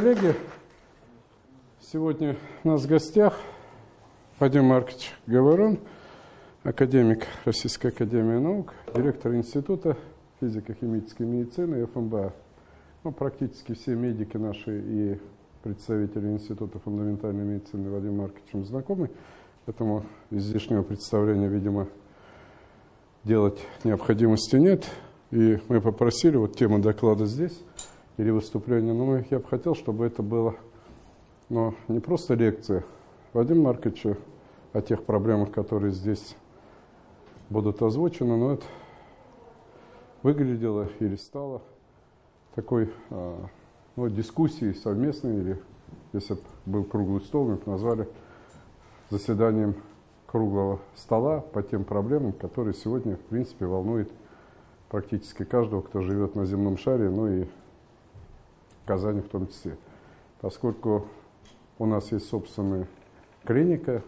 коллеги. Сегодня у нас в гостях Вадим Маркович Говорон, академик Российской Академии Наук, директор Института физико-химической медицины ФМБА. Ну, практически все медики наши и представители Института фундаментальной медицины Вадим Марковичем знакомы, поэтому излишнего представления, видимо, делать необходимости нет. И мы попросили, вот тема доклада здесь, или выступления, но я бы хотел, чтобы это было ну, не просто лекция Вадима Марковича о тех проблемах, которые здесь будут озвучены, но это выглядело или стало такой а, ну, дискуссией совместной, или если бы был круглый стол, мы бы назвали заседанием круглого стола по тем проблемам, которые сегодня, в принципе, волнуют практически каждого, кто живет на земном шаре, ну и Казани в том числе. Поскольку у нас есть собственная клиника,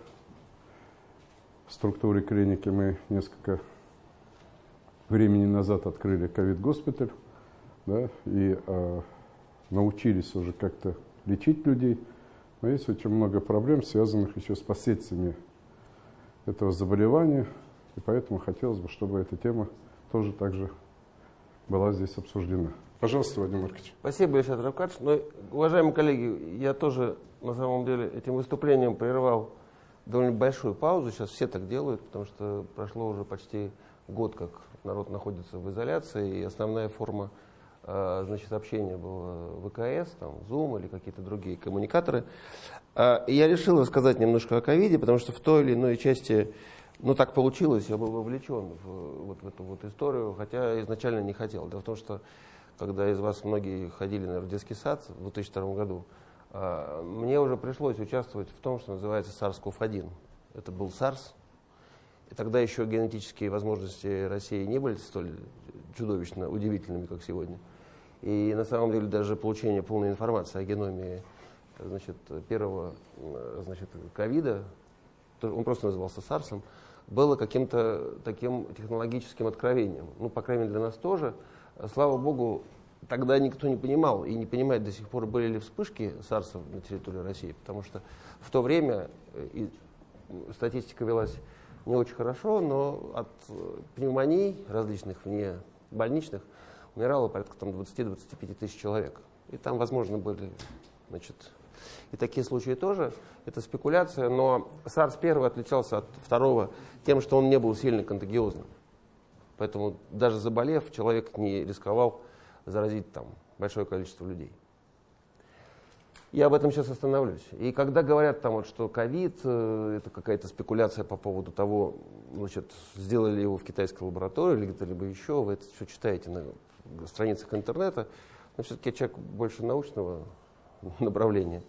в структуре клиники мы несколько времени назад открыли ковид-госпиталь, да, и э, научились уже как-то лечить людей. Но есть очень много проблем, связанных еще с последствиями этого заболевания, и поэтому хотелось бы, чтобы эта тема тоже также была здесь обсуждена. Пожалуйста, Вадим Маркович. Спасибо, Ильшат Равкадж. Ну, уважаемые коллеги, я тоже на самом деле этим выступлением прерывал довольно большую паузу. Сейчас все так делают, потому что прошло уже почти год, как народ находится в изоляции, и основная форма э, значит, общения была ВКС, там, Zoom или какие-то другие коммуникаторы. И я решил рассказать немножко о ковиде, потому что в той или иной части ну, так получилось, я был вовлечен в, вот, в эту вот историю, хотя изначально не хотел. Дело в том, что когда из вас многие ходили наверное, в детский сад в 2002 году, а, мне уже пришлось участвовать в том, что называется SARS-CoV-1. Это был SARS. И тогда еще генетические возможности России не были столь чудовищно удивительными, как сегодня. И на самом деле даже получение полной информации о геноме значит, первого значит, ковида, он просто назывался SARS, было каким-то таким технологическим откровением. Ну, по крайней мере, для нас тоже – слава богу, тогда никто не понимал и не понимает до сих пор, были ли вспышки САРСа на территории России, потому что в то время э, и статистика велась не очень хорошо, но от э, пневмоний различных вне больничных умирало порядка 20-25 тысяч человек. И там, возможно, были значит, и такие случаи тоже. Это спекуляция, но SARS первый отличался от второго тем, что он не был сильно контагиозным. Поэтому даже заболев, человек не рисковал заразить там большое количество людей. Я об этом сейчас остановлюсь. И когда говорят там вот, что ковид, э, это какая-то спекуляция по поводу того, значит, сделали его в китайской лаборатории или где-либо еще, вы это все читаете на страницах интернета, но все-таки человек больше научного направления.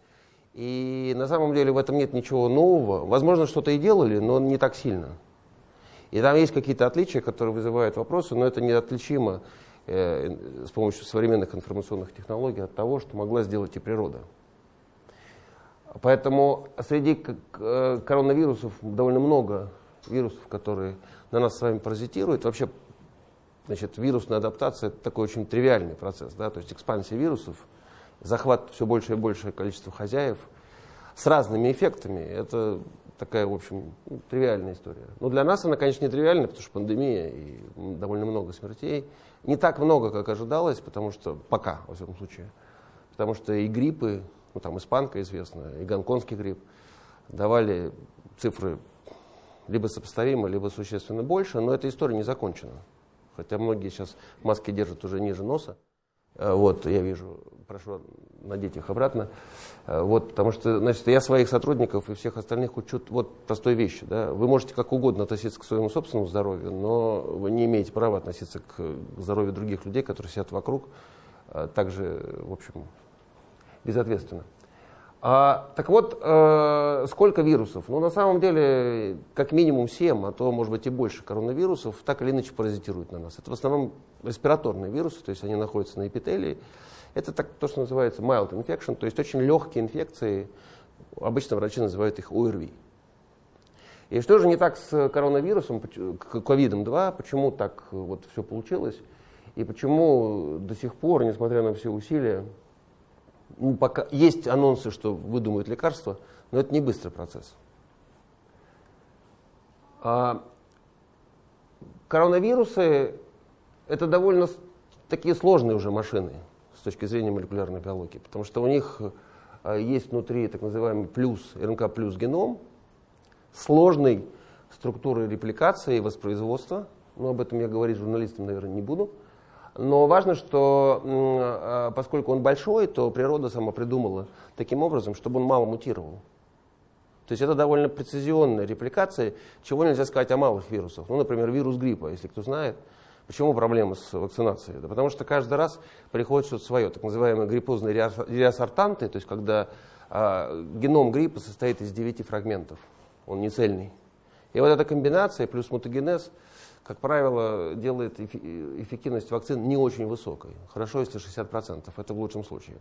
И на самом деле в этом нет ничего нового. Возможно, что-то и делали, но не так сильно. И там есть какие-то отличия, которые вызывают вопросы, но это неотличимо э, с помощью современных информационных технологий от того, что могла сделать и природа. Поэтому среди э, коронавирусов довольно много вирусов, которые на нас с вами паразитируют. Вообще, значит, вирусная адаптация – это такой очень тривиальный процесс. Да? То есть экспансия вирусов, захват все больше и большее количество хозяев с разными эффектами. Это такая, в общем, тривиальная история. Но для нас она, конечно, не тривиальная, потому что пандемия и довольно много смертей. Не так много, как ожидалось, потому что пока, во всяком случае. Потому что и гриппы, ну там испанка известная, и гонконгский грипп давали цифры либо сопоставимо, либо существенно больше, но эта история не закончена. Хотя многие сейчас маски держат уже ниже носа. Э, вот, я вижу, прошу надеть их обратно. Э, вот, потому что, значит, я своих сотрудников и всех остальных учу вот простой вещи. Да? Вы можете как угодно относиться к своему собственному здоровью, но вы не имеете права относиться к здоровью других людей, которые сидят вокруг, э, также, в общем, безответственно. А, так вот, э, сколько вирусов? Ну, на самом деле, как минимум 7, а то, может быть, и больше коронавирусов так или иначе паразитируют на нас. Это в основном респираторные вирусы, то есть они находятся на эпителии. Это так, то, что называется mild infection, то есть очень легкие инфекции. Обычно врачи называют их ОРВИ. И что же не так с коронавирусом, ковидом-2, почему так вот все получилось, и почему до сих пор, несмотря на все усилия, ну, пока есть анонсы, что выдумают лекарства, но это не быстрый процесс. А коронавирусы – это довольно такие сложные уже машины с точки зрения молекулярной биологии, потому что у них а, есть внутри так называемый плюс, РНК плюс геном, сложной структуры репликации и воспроизводства. Но об этом я говорить журналистам, наверное, не буду. Но важно, что а, поскольку он большой, то природа сама придумала таким образом, чтобы он мало мутировал. То есть это довольно прецизионная репликация, чего нельзя сказать о малых вирусах. Ну, например, вирус гриппа, если кто знает. Почему проблема с вакцинацией? Да потому что каждый раз приходит что-то свое, так называемые гриппозные реассортанты, то есть когда а, геном гриппа состоит из 9 фрагментов, он не цельный. И вот эта комбинация плюс мутагенез – как правило, делает эффективность вакцин не очень высокой. Хорошо, если 60%, это в лучшем случае.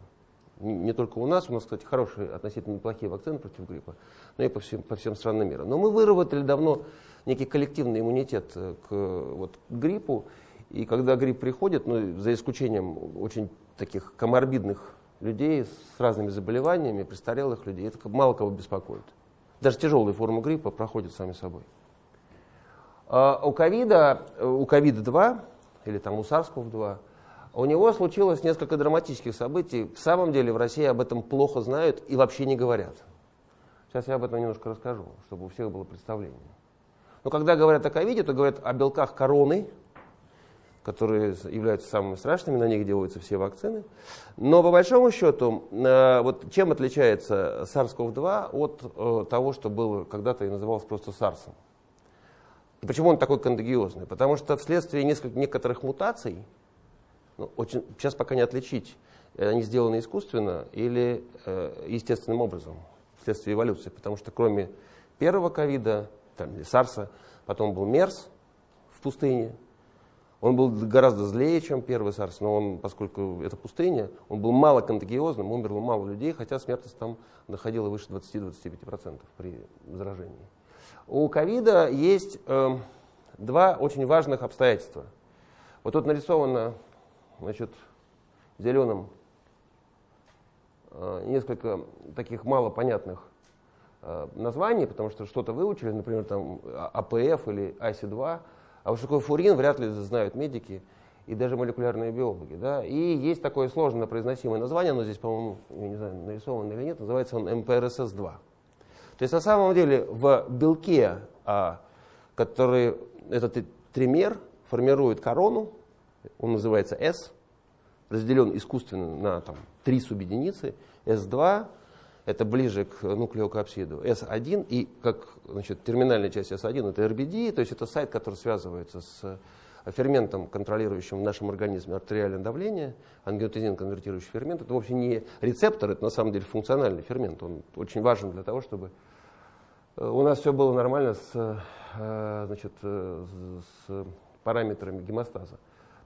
Не только у нас, у нас, кстати, хорошие, относительно неплохие вакцины против гриппа, но и по всем, по всем странам мира. Но мы выработали давно некий коллективный иммунитет э, к, вот, к гриппу, и когда грипп приходит, ну, за исключением очень таких коморбидных людей с разными заболеваниями, престарелых людей, это мало кого беспокоит. Даже тяжелые формы гриппа проходят сами собой. А у ковида, у ковида-2, или там у SARS-CoV-2, у него случилось несколько драматических событий. В самом деле в России об этом плохо знают и вообще не говорят. Сейчас я об этом немножко расскажу, чтобы у всех было представление. Но когда говорят о ковиде, то говорят о белках короны, которые являются самыми страшными, на них делаются все вакцины. Но по большому счету, э, вот чем отличается SARS-CoV-2 от э, того, что было когда-то и называлось просто SARS? -ом? Почему он такой контагиозный? Потому что вследствие нескольких, некоторых мутаций, ну, очень, сейчас пока не отличить, э, они сделаны искусственно или э, естественным образом, вследствие эволюции. Потому что кроме первого ковида, там, или САРСа, потом был МЕРС в пустыне. Он был гораздо злее, чем первый САРС, но он, поскольку это пустыня, он был мало контагиозным, умерло мало людей, хотя смертность там доходила выше 20-25% при заражении. У ковида есть э, два очень важных обстоятельства. Вот тут нарисовано значит, зеленым э, несколько таких малопонятных э, названий, потому что что-то выучили, например, там АПФ или IC2, а вот что такое фурин, вряд ли знают медики и даже молекулярные биологи. Да? И есть такое сложно произносимое название, оно здесь, по-моему, не знаю, нарисовано или нет, называется он МПРСС-2. То есть на самом деле в белке, а, который этот тример формирует корону, он называется S, разделен искусственно на там, три субъединицы. S2 это ближе к нуклеокапсиду, S1 и как значит, терминальная часть S1 это RBD, то есть это сайт, который связывается с ферментом, контролирующим в нашем организме артериальное давление, ангиотензин конвертирующий фермент. Это вовсе не рецептор, это на самом деле функциональный фермент. Он очень важен для того, чтобы у нас все было нормально с, э, значит, э, с параметрами гемостаза.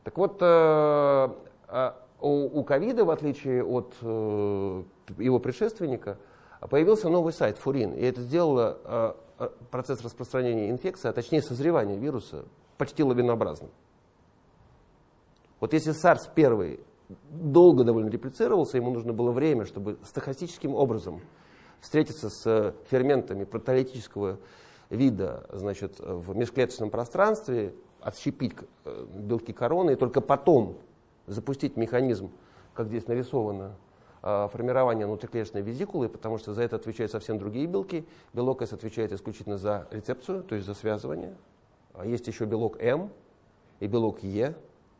Так вот, а у ковида, в отличие от его предшественника, появился новый сайт Фурин. И это сделало процесс распространения инфекции, а точнее созревания вируса, почти лавинообразным. Вот если SARS первый долго довольно реплицировался, ему нужно было время, чтобы стахастическим образом встретиться с ферментами протолитического вида значит, в межклеточном пространстве, отщепить э, белки короны и только потом запустить механизм, как здесь нарисовано, э, формирования внутриклеточной визикулы, потому что за это отвечают совсем другие белки. Белок S отвечает исключительно за рецепцию, то есть за связывание. А есть еще белок М и белок Е.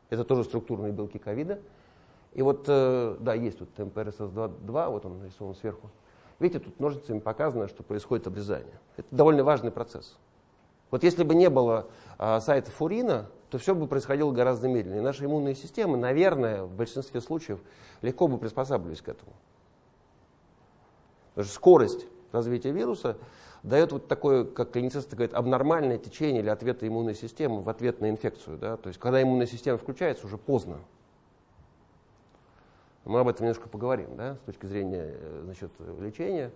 Это тоже структурные белки ковида. И вот, э, да, есть тут МПРСС-2, вот он нарисован сверху. Видите, тут ножницами показано, что происходит обрезание. Это довольно важный процесс. Вот если бы не было а, сайта Фурина, то все бы происходило гораздо медленнее. Наша иммунная система, наверное, в большинстве случаев легко бы приспосабливались к этому. Потому что скорость развития вируса дает вот такое, как клиницисты говорят, абнормальное течение или ответа иммунной системы в ответ на инфекцию. Да? То есть, когда иммунная система включается, уже поздно. Мы об этом немножко поговорим, да, с точки зрения э, значит, лечения.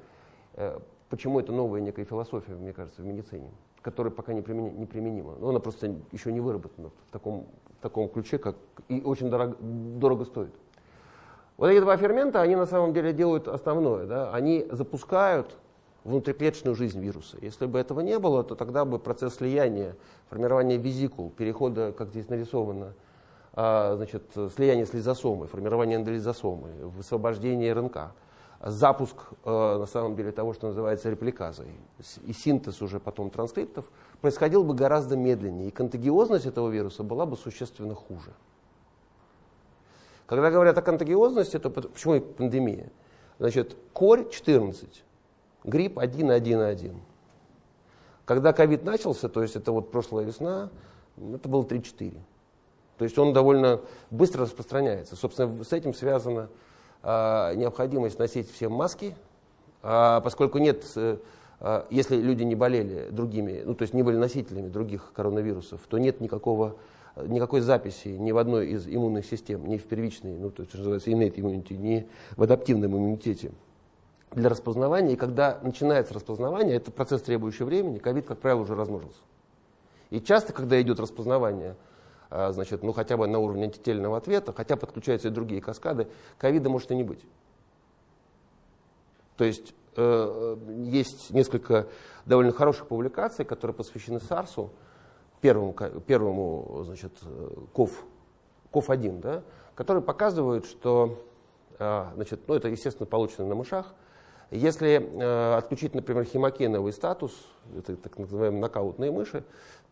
Э, почему это новая некая философия, мне кажется, в медицине, которая пока не, примени, не применима. Но она просто еще не выработана в таком, в таком ключе, как и очень дорого, дорого стоит. Вот эти два фермента, они на самом деле делают основное. Да? Они запускают внутриклеточную жизнь вируса. Если бы этого не было, то тогда бы процесс слияния, формирования визикул, перехода, как здесь нарисовано, значит, слияние с лизосомой, формирование эндолизосомы, высвобождение РНК, запуск а, на самом деле того, что называется репликазой, и синтез уже потом транскриптов, происходил бы гораздо медленнее, и контагиозность этого вируса была бы существенно хуже. Когда говорят о контагиозности, то почему пандемия? Значит, корь 14, грипп 1.1.1. Когда ковид начался, то есть это вот прошлая весна, это было 3-4. То есть он довольно быстро распространяется. Собственно, с этим связана э, необходимость носить всем маски, э, поскольку нет, э, если люди не болели другими, ну то есть не были носителями других коронавирусов, то нет никакого никакой записи ни в одной из иммунных систем, ни в первичной, ну, то есть, что называется, innate immunity, ни в адаптивном иммунитете для распознавания. И когда начинается распознавание, это процесс, требующий времени, ковид, как правило, уже размножился. И часто, когда идет распознавание, а, значит, ну, хотя бы на уровне антительного ответа, хотя подключаются и другие каскады, ковида может и не быть. То есть э, э есть несколько довольно хороших публикаций, которые посвящены САРСу, первому, первому значит, КОВ, КОВ-1, да, которые показывают, что, а, значит, ну, это, естественно, получено на мышах, если э, отключить, например, хемокиновый статус, это так называемые нокаутные мыши,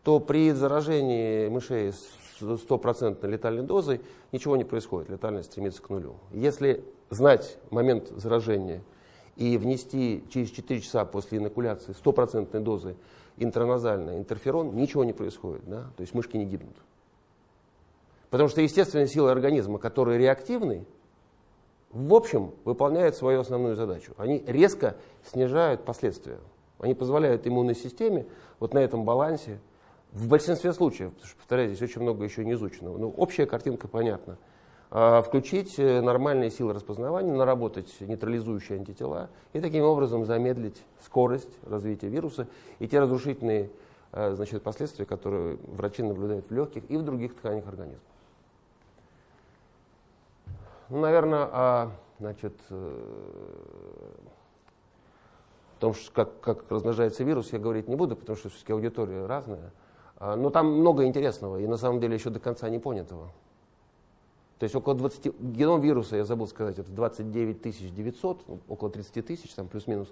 то при заражении мышей с стопроцентной летальной дозой ничего не происходит, летальность стремится к нулю. Если знать момент заражения и внести через 4 часа после инокуляции стопроцентной дозы интраназально интерферон, ничего не происходит, да? то есть мышки не гибнут. Потому что естественные силы организма, которые реактивны, в общем, выполняют свою основную задачу. Они резко снижают последствия. Они позволяют иммунной системе вот на этом балансе, в большинстве случаев, потому что, повторяю, здесь очень много еще не изученного, но общая картинка понятна, а, включить э, нормальные силы распознавания, наработать нейтрализующие антитела и таким образом замедлить скорость развития вируса и те разрушительные э, значит, последствия, которые врачи наблюдают в легких и в других тканях организма. Ну, наверное, а, значит, э, о том, что как, как размножается вирус, я говорить не буду, потому что все-таки аудитория разная. А, но там много интересного и на самом деле еще до конца не понятого. То есть около 20, геном вируса, я забыл сказать, это 29 900, ну, около 30 тысяч, там плюс-минус,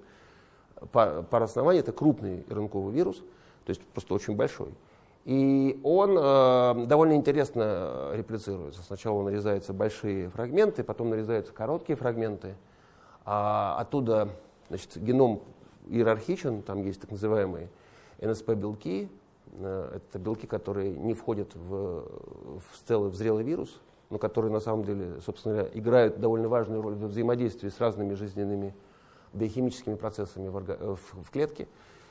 пар, пар оснований, это крупный РНКовый вирус, то есть просто очень большой. И он э, довольно интересно реплицируется. Сначала нарезаются большие фрагменты, потом нарезаются короткие фрагменты. А оттуда значит, геном иерархичен, там есть так называемые НСП-белки. Э, это белки, которые не входят в, в целый в зрелый вирус, но которые на самом деле, собственно говоря, играют довольно важную роль в взаимодействии с разными жизненными биохимическими процессами в, орга... в, клетке.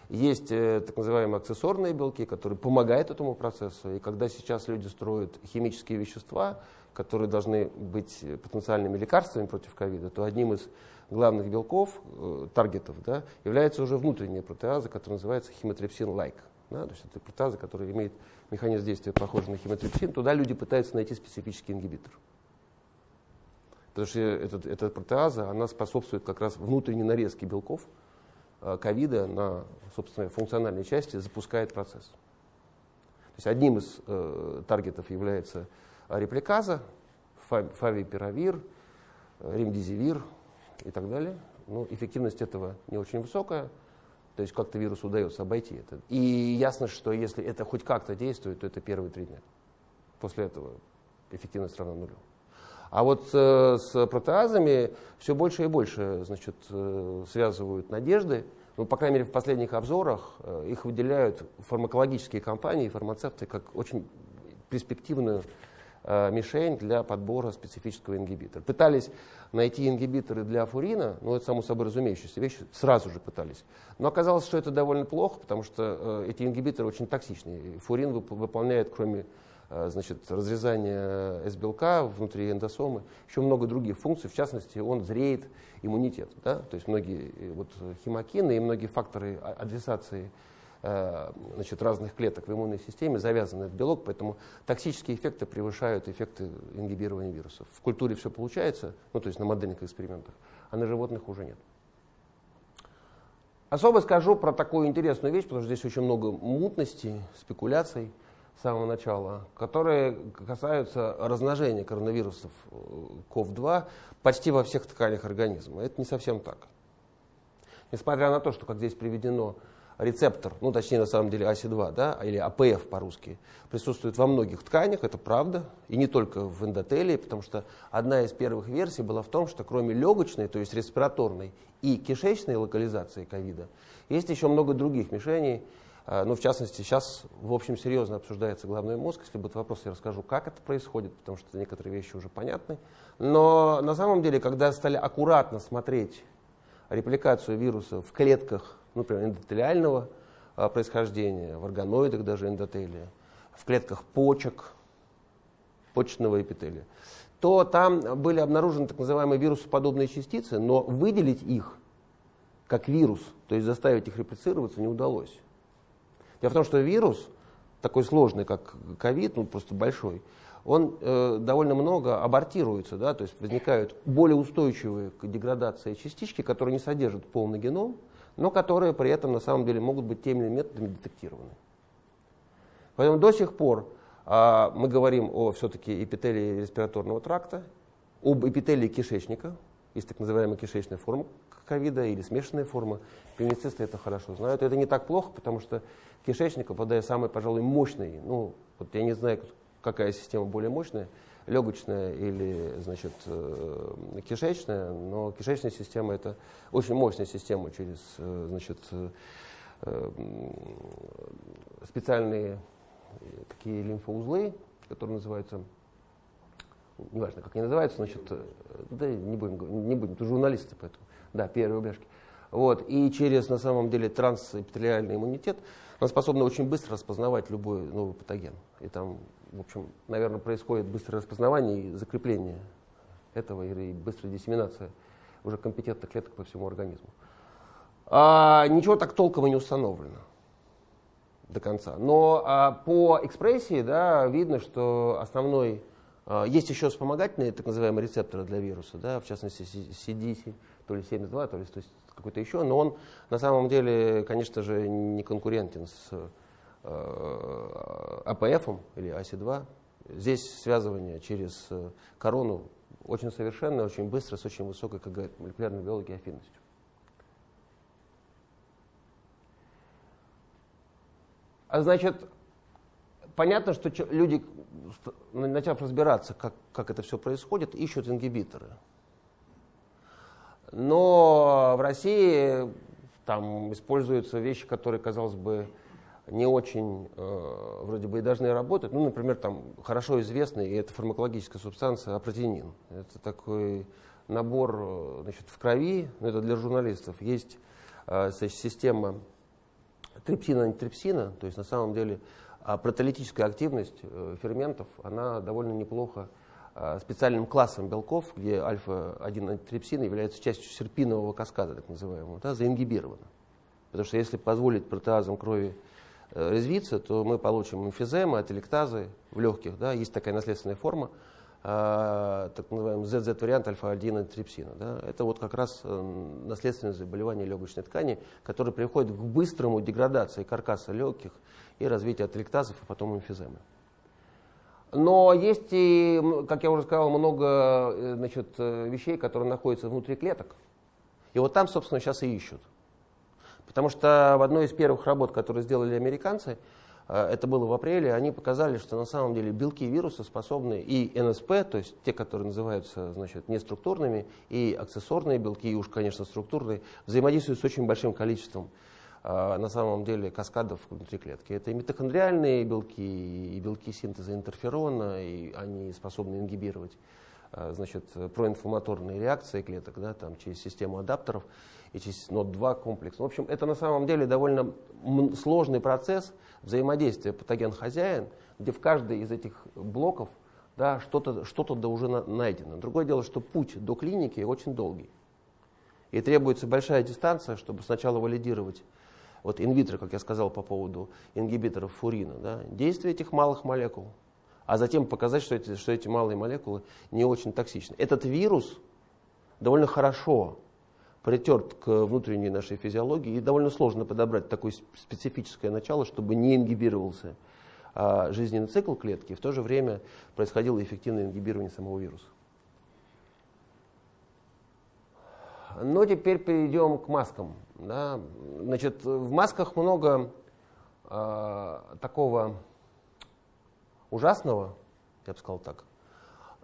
Есть э, так называемые аксессорные белки, которые помогают этому процессу. И когда сейчас люди строят химические вещества, которые должны быть потенциальными лекарствами против ковида, то одним из главных белков, э, таргетов, да, является уже внутренняя протеаза, которая называется химотрипсин-лайк. Да, то есть это протеаза, которая имеет механизм действия похожий на химотрипсин, туда люди пытаются найти специфический ингибитор. Потому что этот, эта протеаза, она способствует как раз внутренней нарезке белков э, ковида на собственно, функциональной части, запускает процесс. То есть одним из э, таргетов является репликаза, фавипиравир, ремдизивир и так далее. Ну, эффективность этого не очень высокая, то есть как-то вирусу удается обойти это. И ясно, что если это хоть как-то действует, то это первые три дня. После этого эффективность равна нулю. А вот э, с протеазами все больше и больше значит, э, связывают надежды. Ну, по крайней мере, в последних обзорах э, их выделяют фармакологические компании, фармацевты, как очень перспективную мишень для подбора специфического ингибитора. Пытались найти ингибиторы для фурина, ну это само собой разумеющаяся вещь, сразу же пытались. Но оказалось, что это довольно плохо, потому что э, эти ингибиторы очень токсичные. Фурин вып выполняет, кроме э, значит, разрезания S-белка внутри эндосомы, еще много других функций, в частности, он зреет иммунитет. Да? То есть многие вот, химокины и многие факторы адресации э, значит, разных клеток в иммунной системе завязан этот белок, поэтому токсические эффекты превышают эффекты ингибирования вирусов. В культуре все получается, ну то есть на модельных экспериментах, а на животных уже нет. Особо скажу про такую интересную вещь, потому что здесь очень много мутностей, спекуляций с самого начала, которые касаются размножения коронавирусов COV-2 э, почти во всех тканях организма. Это не совсем так. Несмотря на то, что, как здесь приведено, рецептор, ну точнее на самом деле АСИ-2, да, или АПФ по-русски, присутствует во многих тканях, это правда, и не только в эндотелии, потому что одна из первых версий была в том, что кроме легочной, то есть респираторной и кишечной локализации ковида, есть еще много других мишеней, а, ну, в частности, сейчас, в общем, серьезно обсуждается головной мозг. Если будут вопросы, я расскажу, как это происходит, потому что некоторые вещи уже понятны. Но на самом деле, когда стали аккуратно смотреть репликацию вируса в клетках например, эндотелиального а, происхождения, в органоидах даже эндотелия, в клетках почек, почечного эпителия, то там были обнаружены так называемые вирусоподобные частицы, но выделить их как вирус, то есть заставить их реплицироваться, не удалось. Дело в том, что вирус, такой сложный, как ковид, ну просто большой, он э, довольно много абортируется, да, то есть возникают более устойчивые к деградации частички, которые не содержат полный геном, но которые при этом на самом деле могут быть теми методами детектированы. Поэтому до сих пор а, мы говорим о все-таки эпителии респираторного тракта, об эпителии кишечника, есть так называемая кишечная форма ковида или смешанная форма. Клиницисты это хорошо знают. Это не так плохо, потому что кишечник, обладает самой, пожалуй, мощной, ну, вот я не знаю, какая система более мощная, легочная или значит, э, кишечная, но кишечная система это очень мощная система через э, значит, э, специальные такие лимфоузлы, которые называются, неважно, как они называются, значит, да не будем, не будем, ты журналисты, поэтому, да, первые бляшки. Вот, и через, на самом деле, трансэпителиальный иммунитет он способен очень быстро распознавать любой новый патоген. И там в общем, наверное, происходит быстрое распознавание и закрепление этого и быстрая диссеминация уже компетентных клеток по всему организму. А, ничего так толком и не установлено до конца. Но а, по экспрессии да, видно, что основной... А, есть еще вспомогательные так называемые рецепторы для вируса, да, в частности CDC, то ли 72, то ли какой-то еще, но он на самом деле, конечно же, не конкурентен с Э, АПФ или АСИ-2. Здесь связывание через э, корону очень совершенное, очень быстро, с очень высокой, как говорят молекулярной биологии, афинностью. А значит, понятно, что люди, начав разбираться, как, как это все происходит, ищут ингибиторы. Но в России там используются вещи, которые, казалось бы, не очень э, вроде бы и должны работать. Ну, например, там хорошо известный, и это фармакологическая субстанция, апротинин. Это такой набор э, значит, в крови, но это для журналистов. Есть э, система трипсина-антитрипсина, то есть на самом деле э, протеолитическая активность э, ферментов, она довольно неплохо специальным классом белков, где альфа-1 антитрипсин является частью серпинового каскада, так называемого, да, заингибирована. Потому что если позволить протеазам крови Э, резвиться, то мы получим эмфиземы, ателектазы в легких. Да, есть такая наследственная форма, э, так называемый ZZ-вариант альфа-1 антрипсина. Да, это вот как раз э, наследственное заболевание легочной ткани, которое приводит к быстрому деградации каркаса легких и развитию ателектазов, а потом эмфиземы. Но есть и, как я уже сказал, много э, значит, вещей, которые находятся внутри клеток. И вот там, собственно, сейчас и ищут. Потому что в одной из первых работ, которые сделали американцы, э, это было в апреле, они показали, что на самом деле белки вируса способны и НСП, то есть те, которые называются значит, неструктурными, и аксессорные белки, и уж, конечно, структурные, взаимодействуют с очень большим количеством э, на самом деле каскадов внутри клетки. Это и митохондриальные белки, и белки синтеза интерферона, и они способны ингибировать э, значит, проинфламаторные реакции клеток да, там, через систему адаптеров и через NOT2 комплекс. В общем, это на самом деле довольно сложный процесс взаимодействия патоген-хозяин, где в каждой из этих блоков да, что-то что, -то, да уже найдено. Другое дело, что путь до клиники очень долгий. И требуется большая дистанция, чтобы сначала валидировать вот инвитро, как я сказал по поводу ингибиторов фурина, да, действие этих малых молекул, а затем показать, что эти, что эти малые молекулы не очень токсичны. Этот вирус довольно хорошо притерт к внутренней нашей физиологии, и довольно сложно подобрать такое специфическое начало, чтобы не ингибировался а, жизненный цикл клетки, и в то же время происходило эффективное ингибирование самого вируса. Но теперь перейдем к маскам. Да. Значит, в масках много э, такого ужасного, я бы сказал так.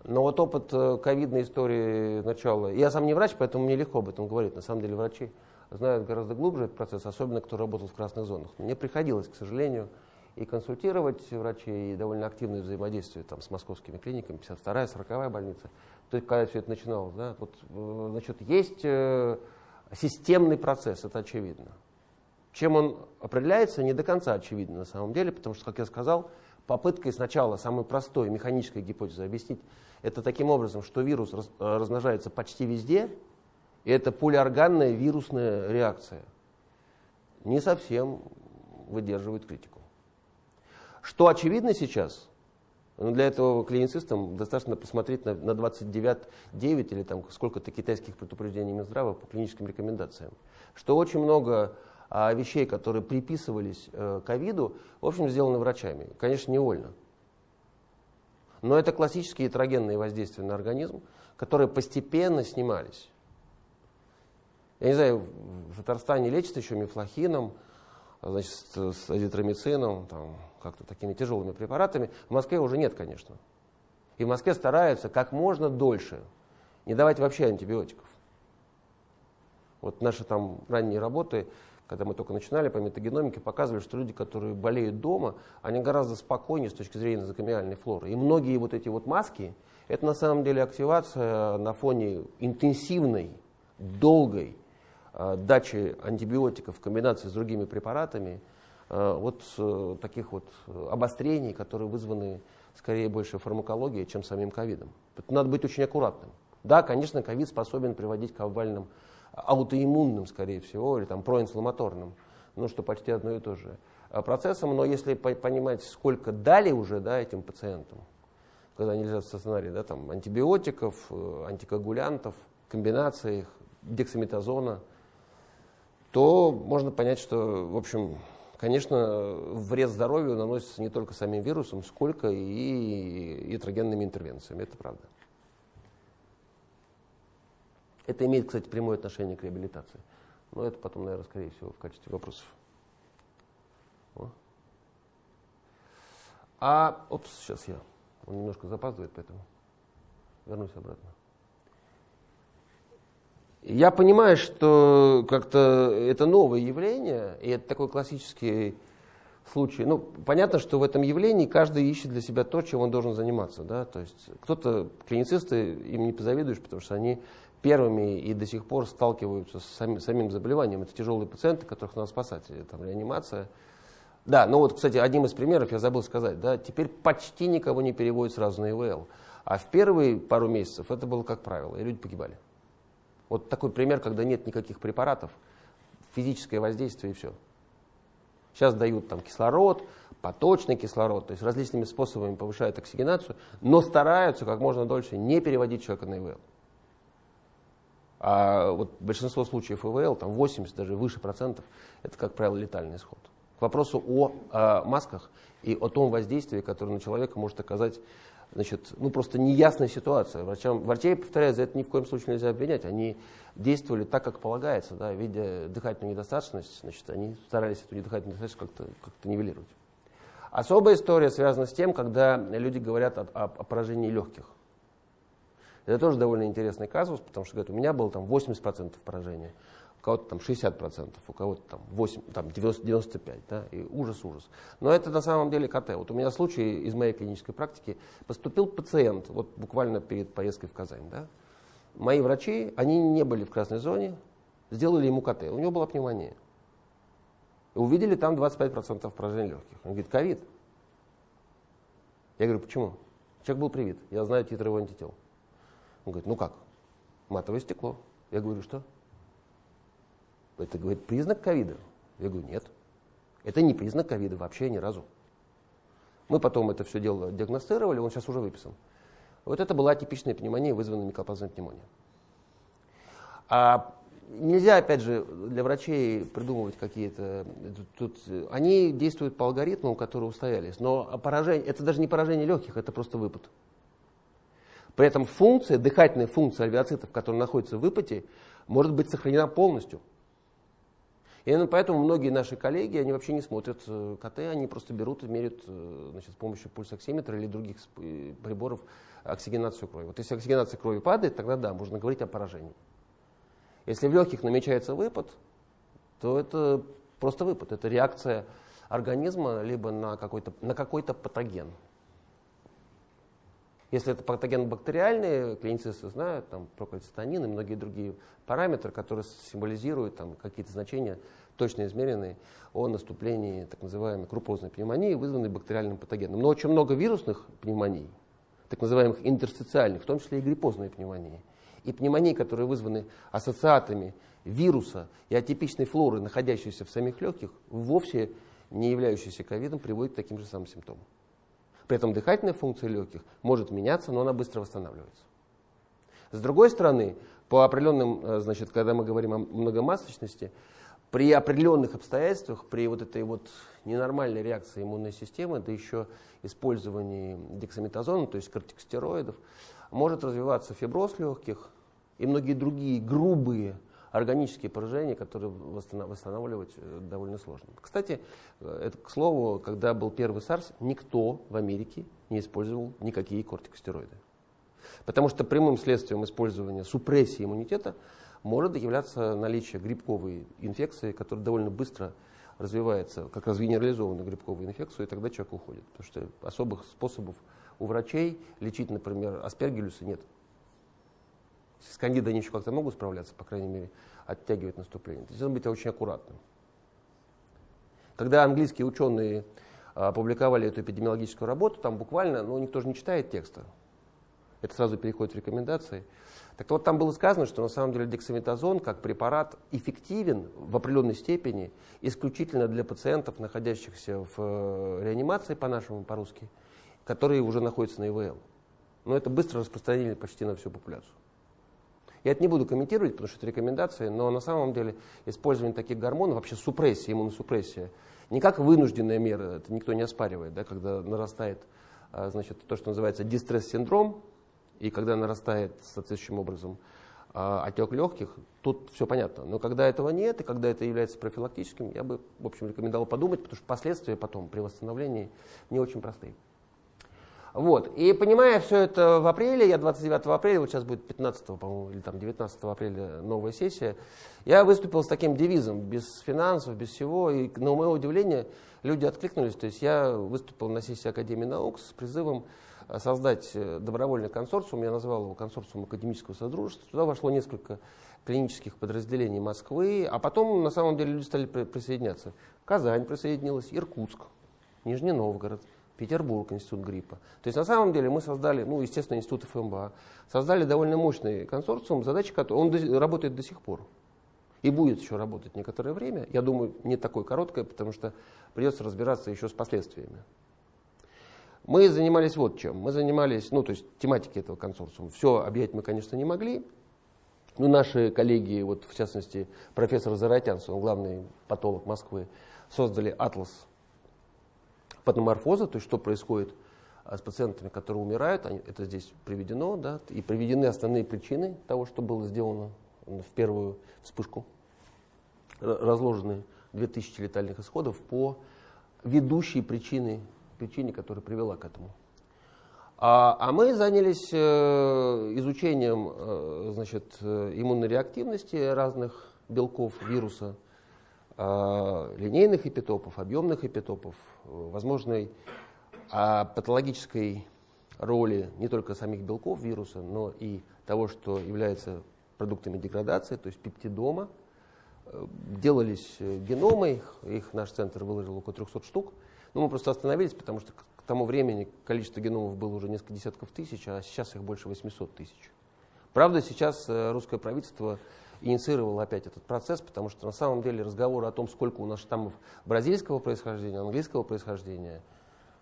Но вот опыт э, ковидной истории начала... Я сам не врач, поэтому мне легко об этом говорить. На самом деле врачи знают гораздо глубже этот процесс, особенно кто работал в красных зонах. Мне приходилось, к сожалению, и консультировать врачей, и довольно активное взаимодействие там, с московскими клиниками, 52-я, 40-я больница. То есть, когда все это начиналось, да, вот, э, значит, есть э, системный процесс, это очевидно. Чем он определяется, не до конца очевидно на самом деле, потому что, как я сказал, попыткой сначала самой простой механической гипотезы объяснить это таким образом, что вирус э, размножается почти везде, и это полиорганная вирусная реакция. Не совсем выдерживает критику. Что очевидно сейчас, ну, для этого клиницистам достаточно посмотреть на, на 29 9 или там сколько-то китайских предупреждений Минздрава по клиническим рекомендациям, что очень много а, вещей, которые приписывались э, ковиду, в общем, сделаны врачами. Конечно, невольно. Но это классические этерогенные воздействия на организм, которые постепенно снимались. Я не знаю, в Татарстане лечат еще мифлохином, значит, с азитромицином, там, как-то такими тяжелыми препаратами. В Москве уже нет, конечно. И в Москве стараются как можно дольше не давать вообще антибиотиков. Вот наши там ранние работы, когда мы только начинали по метагеномике, показывали, что люди, которые болеют дома, они гораздо спокойнее с точки зрения назокомиальной флоры. И многие вот эти вот маски, это на самом деле активация на фоне интенсивной, долгой дачи антибиотиков в комбинации с другими препаратами, Э, вот э, таких вот обострений, которые вызваны скорее больше фармакологией, чем самим ковидом. Надо быть очень аккуратным. Да, конечно, ковид способен приводить к обвальным аутоиммунным, скорее всего, или там проинфламаторным, ну, что почти одно и то же э, процессом, но если понимать, сколько дали уже да, этим пациентам, когда они лежат в стационаре, да, там, антибиотиков, антикоагулянтов, комбинаций дексаметазона, то можно понять, что, в общем, конечно, вред здоровью наносится не только самим вирусом, сколько и ятрогенными интервенциями. Это правда. Это имеет, кстати, прямое отношение к реабилитации. Но это потом, наверное, скорее всего, в качестве вопросов. О. А, опс, сейчас я. Он немножко запаздывает, поэтому вернусь обратно. Я понимаю, что как-то это новое явление, и это такой классический случай. Ну, понятно, что в этом явлении каждый ищет для себя то, чем он должен заниматься. Да? То есть кто-то, клиницисты, им не позавидуешь, потому что они первыми и до сих пор сталкиваются с самим, самим заболеванием. Это тяжелые пациенты, которых надо спасать, там, реанимация. Да, ну вот, кстати, одним из примеров я забыл сказать, да, теперь почти никого не переводят сразу на ИВЛ. А в первые пару месяцев это было как правило, и люди погибали. Вот такой пример, когда нет никаких препаратов, физическое воздействие и все. Сейчас дают там кислород, поточный кислород, то есть различными способами повышают оксигенацию, но стараются как можно дольше не переводить человека на ИВЛ. А вот большинство случаев ИВЛ, там 80, даже выше процентов, это, как правило, летальный исход. К вопросу о, о масках и о том воздействии, которое на человека может оказать значит, ну просто неясная ситуация. Врачам, врачей, повторяю, за это ни в коем случае нельзя обвинять. Они действовали так, как полагается, да, видя дыхательную недостаточность, значит, они старались эту недыхательную недостаточность как-то как нивелировать. Особая история связана с тем, когда люди говорят о, о, о поражении легких. Это тоже довольно интересный казус, потому что говорят, у меня было там 80% поражения у кого-то там 60%, у кого-то там, 8, там 90, 95%, да, и ужас-ужас. Но это на самом деле КТ. Вот у меня случай из моей клинической практики, поступил пациент, вот буквально перед поездкой в Казань, да, мои врачи, они не были в красной зоне, сделали ему КТ, у него была пневмония. И увидели там 25% поражения легких. Он говорит, ковид. Я говорю, почему? Человек был привит, я знаю титры его антител. Он говорит, ну как? Матовое стекло. Я говорю, что? Это, говорит, признак ковида. Я говорю, нет. Это не признак ковида вообще ни разу. Мы потом это все дело диагностировали, он сейчас уже выписан. Вот это была типичная пневмония, вызванная микоплазмой пневмонией. А нельзя, опять же, для врачей придумывать какие-то... Тут, они действуют по алгоритмам, которые устоялись. Но поражение, это даже не поражение легких, это просто выпад. При этом функция, дыхательная функция альвеоцитов, которая находится в выпаде, может быть сохранена полностью. И именно поэтому многие наши коллеги, они вообще не смотрят э, КТ, они просто берут и меряют э, значит, с помощью пульсоксиметра или других э, приборов оксигенацию крови. Вот если оксигенация крови падает, тогда да, можно говорить о поражении. Если в легких намечается выпад, то это просто выпад, это реакция организма либо на какой-то на какой-то патоген. Если это патоген бактериальный, клиницисты знают, там, прокальцитонин и многие другие параметры, которые символизируют там, какие-то значения, точно измеренные о наступлении так называемой крупозной пневмонии, вызванной бактериальным патогеном. Но очень много вирусных пневмоний, так называемых интерстициальных, в том числе и гриппозные пневмонии. И пневмонии, которые вызваны ассоциатами вируса и атипичной флоры, находящейся в самих легких, вовсе не являющиеся ковидом, приводят к таким же самым симптомам. При этом дыхательная функция легких может меняться, но она быстро восстанавливается. С другой стороны, по определенным, э, значит, когда мы говорим о многомасочности, при определенных обстоятельствах, при вот этой вот ненормальной реакции иммунной системы, да еще использовании дексаметазона, то есть кортикостероидов, может развиваться фиброз легких и многие другие грубые органические поражения, которые восстанавливать э, довольно сложно. Кстати, э, это, к слову, когда был первый SARS, никто в Америке не использовал никакие кортикостероиды. Потому что прямым следствием использования супрессии иммунитета может являться наличие грибковой инфекции, которая довольно быстро развивается, как раз генерализованную грибковую инфекцию, и тогда человек уходит. Потому что особых способов у врачей лечить, например, аспергиллюса нет. С кандидой они еще как-то могут справляться, по крайней мере, оттягивать наступление. То есть надо быть очень аккуратным. Когда английские ученые а, опубликовали эту эпидемиологическую работу, там буквально, ну, никто же не читает текста. Это сразу переходит в рекомендации. Так вот, там было сказано, что на самом деле дексаметазон как препарат эффективен в определенной степени исключительно для пациентов, находящихся в э, реанимации, по-нашему, по-русски, которые уже находятся на ИВЛ. Но это быстро распространили почти на всю популяцию. Я это не буду комментировать, потому что это рекомендации, но на самом деле использование таких гормонов, вообще супрессия, иммуносупрессия, не как вынужденная мера, это никто не оспаривает, да, когда нарастает а, значит, то, что называется дистресс-синдром, и когда нарастает соответствующим образом а, отек легких, тут все понятно. Но когда этого нет, и когда это является профилактическим, я бы, в общем, рекомендовал подумать, потому что последствия потом при восстановлении не очень простые. Вот. И понимая все это в апреле, я 29 апреля, вот сейчас будет 15, по-моему, или там 19 апреля новая сессия, я выступил с таким девизом, без финансов, без всего, и на мое удивление люди откликнулись, то есть я выступил на сессии Академии наук с призывом э, создать э, добровольный консорциум, я назвал его консорциум академического содружества, туда вошло несколько клинических подразделений Москвы, а потом на самом деле люди стали присоединяться. Казань присоединилась, Иркутск, Нижний Новгород, Петербург, институт гриппа. То есть на самом деле мы создали, ну, естественно, институт ФМБА, создали довольно мощный консорциум, задача которого, он до, работает до сих пор. И будет еще работать некоторое время. Я думаю, не такое короткое, потому что придется разбираться еще с последствиями. Мы занимались вот чем. Мы занимались, ну, то есть тематики этого консорциума. Все объять мы, конечно, не могли. Но наши коллеги, вот в частности, профессор Заратянс, он главный патолог Москвы, создали атлас патоморфоза, то есть что происходит а, с пациентами, которые умирают, они, это здесь приведено, да, и приведены основные причины того, что было сделано в первую вспышку. Разложены 2000 летальных исходов по ведущей причине, причине которая привела к этому. А, а мы занялись э, изучением э, значит, э, иммунной реактивности разных белков вируса, линейных эпитопов, объемных эпитопов, возможной а, патологической роли не только самих белков вируса, но и того, что является продуктами деградации, то есть пептидома. Э, делались э, геномы, их, их наш центр выложил около 300 штук. Но мы просто остановились, потому что к тому времени количество геномов было уже несколько десятков тысяч, а сейчас их больше 800 тысяч. Правда, сейчас э, русское правительство инициировало опять этот процесс, потому что на самом деле разговоры о том, сколько у нас штаммов бразильского происхождения, английского происхождения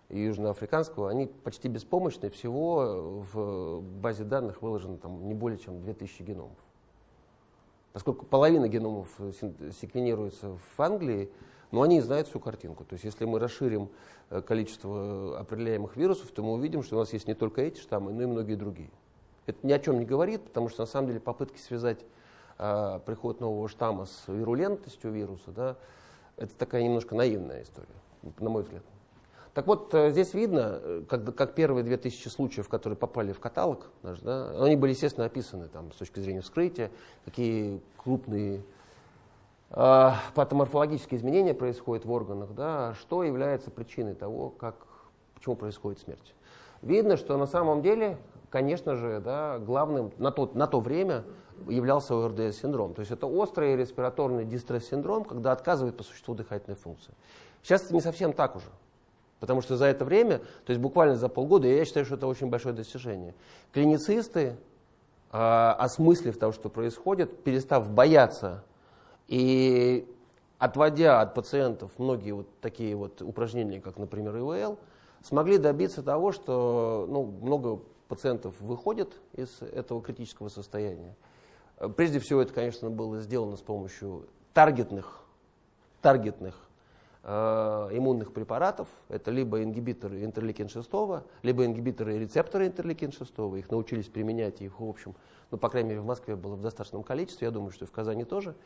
и южноафриканского, они почти беспомощны. Всего в базе данных выложено там, не более чем 2000 геномов. Поскольку половина геномов э, секвенируется в Англии, но они знают всю картинку. То есть если мы расширим э, количество определяемых вирусов, то мы увидим, что у нас есть не только эти штаммы, но и многие другие. Это ни о чем не говорит, потому что на самом деле попытки связать э, приход нового штамма с вирулентностью вируса, да, это такая немножко наивная история, на мой взгляд. Так вот, э, здесь видно, э, как, как первые 2000 случаев, которые попали в каталог наш, да, они были, естественно, описаны там, с точки зрения вскрытия, какие крупные э, патоморфологические изменения происходят в органах, да, что является причиной того, как, почему происходит смерть. Видно, что на самом деле, конечно же, да, главным на то, на то время являлся ОРДС-синдром. То есть это острый респираторный дистресс-синдром, когда отказывает по существу дыхательной функции. Сейчас это не совсем так уже. Потому что за это время, то есть буквально за полгода, я считаю, что это очень большое достижение. Клиницисты, э, осмыслив того, что происходит, перестав бояться и отводя от пациентов многие вот такие вот упражнения, как, например, ИВЛ, смогли добиться того, что ну, много пациентов выходит из этого критического состояния. Прежде всего, это, конечно, было сделано с помощью таргетных, таргетных э, иммунных препаратов. Это либо ингибиторы интерлейкин-6, либо ингибиторы рецептора интерлейкин-6. Их научились применять, и их, в общем, ну, по крайней мере, в Москве было в достаточном количестве, я думаю, что и в Казани тоже.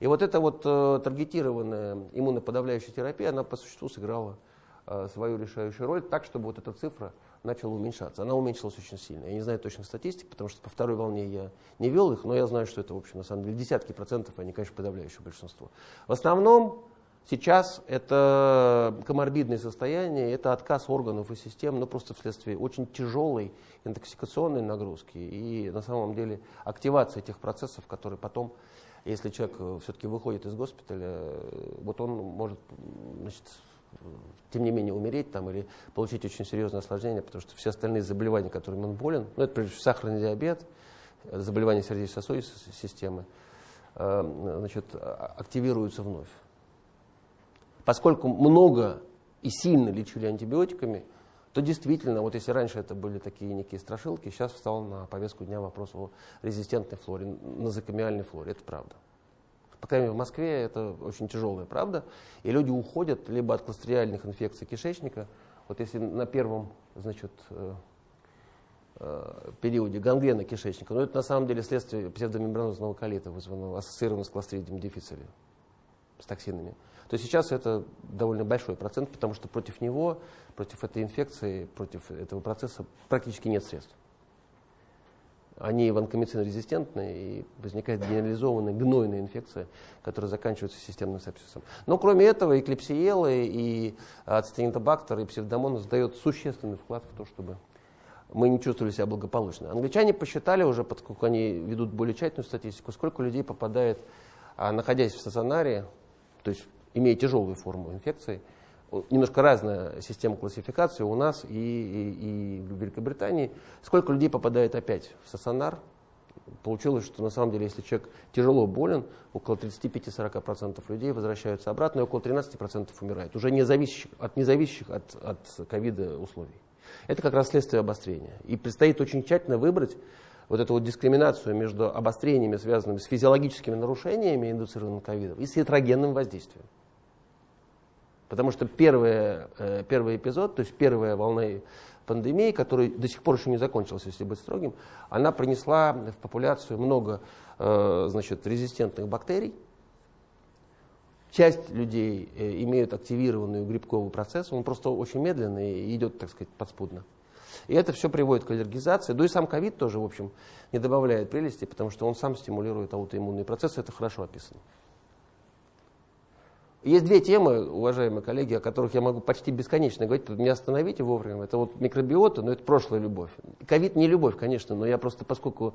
И вот эта вот э, таргетированная иммуноподавляющая терапия, она по существу сыграла э, свою решающую роль так, чтобы вот эта цифра начала уменьшаться. Она уменьшилась очень сильно. Я не знаю точных статистик, потому что по второй волне я не вел их, но я знаю, что это, в общем, на самом деле десятки процентов, они, конечно, подавляющее большинство. В основном Сейчас это коморбидное состояние, это отказ органов и систем, но просто вследствие очень тяжелой интоксикационной нагрузки и на самом деле активации тех процессов, которые потом, если человек э, все-таки выходит из госпиталя, э, вот он может значит, тем не менее умереть там, или получить очень серьезное осложнение, потому что все остальные заболевания, которыми он болен, ну, это прежде всего сахарный диабет, заболевания сердечно-сосудистой системы, э, значит, а, активируются вновь. Поскольку много и сильно лечили антибиотиками, то действительно, вот если раньше это были такие некие страшилки, сейчас встал на повестку дня вопрос о резистентной флоре, назокомиальной флоре. Это правда. По крайней мере, в Москве это очень тяжелая правда. И люди уходят либо от кластериальных инфекций кишечника, вот если на первом значит, э, э, периоде гангрена кишечника, но это на самом деле следствие псевдомембранозного колита, вызванного ассоциированного с кластридием дефицили, с токсинами то сейчас это довольно большой процент, потому что против него, против этой инфекции, против этого процесса практически нет средств. Они ванкомицин-резистентны, и возникает генерализованная гнойная инфекция, которая заканчивается системным сепсисом. Но кроме этого, и и ацетинобактер, и псевдомонос дает существенный вклад в то, чтобы мы не чувствовали себя благополучно. Англичане посчитали уже, поскольку они ведут более тщательную статистику, сколько людей попадает, а, находясь в стационаре, то есть имея тяжелую форму инфекции. Немножко разная система классификации у нас и, и, и в Великобритании. Сколько людей попадает опять в стационар? Получилось, что на самом деле, если человек тяжело болен, около 35-40% людей возвращаются обратно, и около 13% умирает, уже не зависящих, от независящих от, от ковида условий. Это как раз следствие обострения. И предстоит очень тщательно выбрать вот эту вот дискриминацию между обострениями, связанными с физиологическими нарушениями, индуцированным ковидом, и с ятрогенным воздействием. Потому что первый, э, первый эпизод, то есть первая волна пандемии, которая до сих пор еще не закончилась, если быть строгим, она принесла в популяцию много э, значит, резистентных бактерий. Часть людей э, имеют активированный грибковый процесс, он просто очень медленный и идет, так сказать, подспудно. И это все приводит к аллергизации. Да и сам ковид тоже, в общем, не добавляет прелести, потому что он сам стимулирует аутоиммунные процессы, это хорошо описано. Есть две темы, уважаемые коллеги, о которых я могу почти бесконечно говорить, не остановите вовремя. Это вот микробиота, но это прошлая любовь. Ковид не любовь, конечно, но я просто, поскольку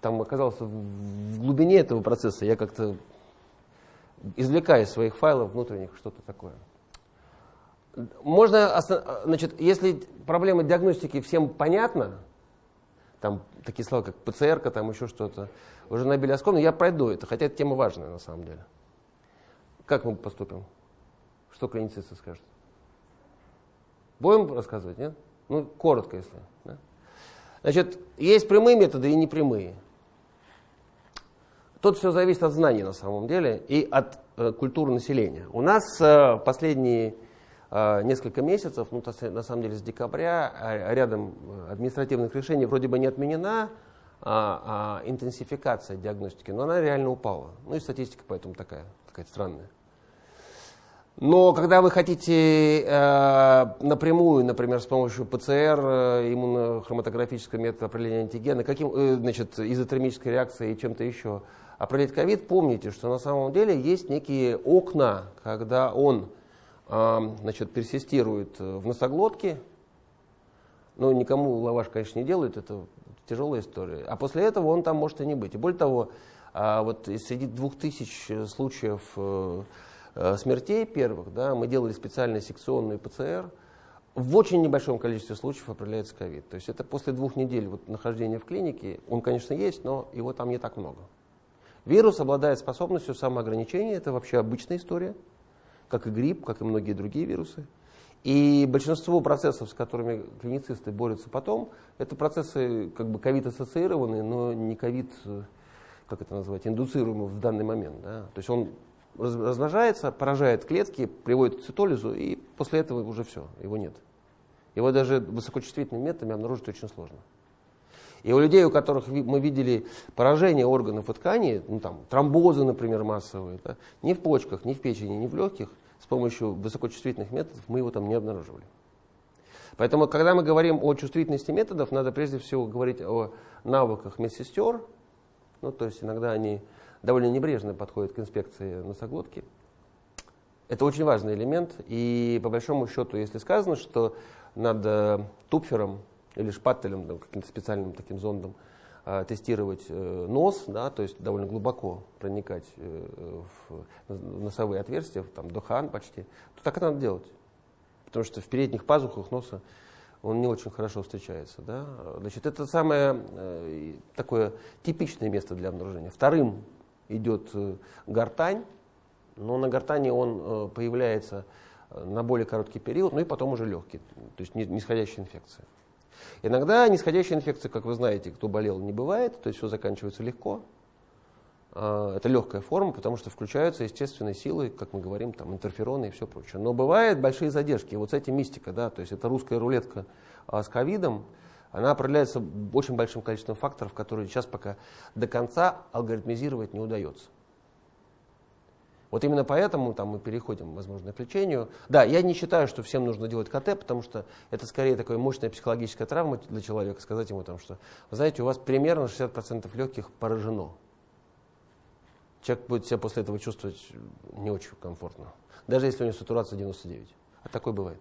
там оказался в глубине этого процесса, я как-то извлекаю из своих файлов внутренних что-то такое. Можно, значит, если проблема диагностики всем понятна, там такие слова, как ПЦР, там еще что-то, уже набили оскомину, я пройду это, хотя эта тема важная на самом деле. Как мы поступим? Что клиницисты скажут? Будем рассказывать, нет? Ну, коротко, если. Да? Значит, есть прямые методы и непрямые. Тут все зависит от знаний на самом деле и от э, культуры населения. У нас э, последние э, несколько месяцев, ну, то, на самом деле с декабря, э, рядом административных решений вроде бы не отменена а, а, интенсификация диагностики, но она реально упала. Ну и статистика поэтому такая, такая странная. Но когда вы хотите э, напрямую, например, с помощью ПЦР, э, иммунохроматографического метода определения антигена, каким, э, значит, изотермической реакции и чем-то еще определить ковид, помните, что на самом деле есть некие окна, когда он э, значит, персистирует в носоглотке, ну, никому лаваш, конечно, не делают, это тяжелая история. А после этого он там может и не быть. И более того, э, вот среди двух тысяч случаев Э, смертей первых, да, мы делали специальные секционные ПЦР, в очень небольшом количестве случаев определяется ковид. То есть это после двух недель вот, нахождения в клинике, он, конечно, есть, но его там не так много. Вирус обладает способностью самоограничения, это вообще обычная история, как и грипп, как и многие другие вирусы. И большинство процессов, с которыми клиницисты борются потом, это процессы как бы ковид-ассоциированные, но не ковид, э, как это назвать, индуцируемый в данный момент. Да? То есть он размножается, поражает клетки, приводит к цитолизу, и после этого уже все, его нет. Его даже высокочувствительными методами обнаружить очень сложно. И у людей, у которых мы видели поражение органов и тканей, ну, там, тромбозы, например, массовые, да, ни в почках, ни в печени, ни в легких, с помощью высокочувствительных методов мы его там не обнаруживали. Поэтому, когда мы говорим о чувствительности методов, надо прежде всего говорить о навыках медсестер. Ну, то есть иногда они довольно небрежно подходит к инспекции носоглотки. Это очень важный элемент, и по большому счету, если сказано, что над э, тупфером или шпателем, да, каким-то специальным таким зондом, э, тестировать э, нос, да, то есть довольно глубоко проникать в носовые отверстия, там, до хан почти, то так и надо делать. Потому что в передних пазухах носа он не очень хорошо встречается. Да? Значит, это самое такое типичное место для обнаружения. Вторым идет э, гортань, но на гортани он э, появляется э, на более короткий период, ну и потом уже легкий, то есть нисходящая инфекция. Иногда нисходящая инфекция, как вы знаете, кто болел, не бывает, то есть все заканчивается легко. А, это легкая форма, потому что включаются естественные силы, как мы говорим, там, интерфероны и все прочее. Но бывают большие задержки. Вот с этим мистика, да, то есть это русская рулетка а, с ковидом, она определяется очень большим количеством факторов, которые сейчас пока до конца алгоритмизировать не удается. Вот именно поэтому там, мы переходим, возможно, к лечению. Да, я не считаю, что всем нужно делать КТ, потому что это скорее такая мощная психологическая травма для человека, сказать ему, там, что, вы знаете, у вас примерно 60% легких поражено. Человек будет себя после этого чувствовать не очень комфортно, даже если у него сатурация 99. А такое бывает.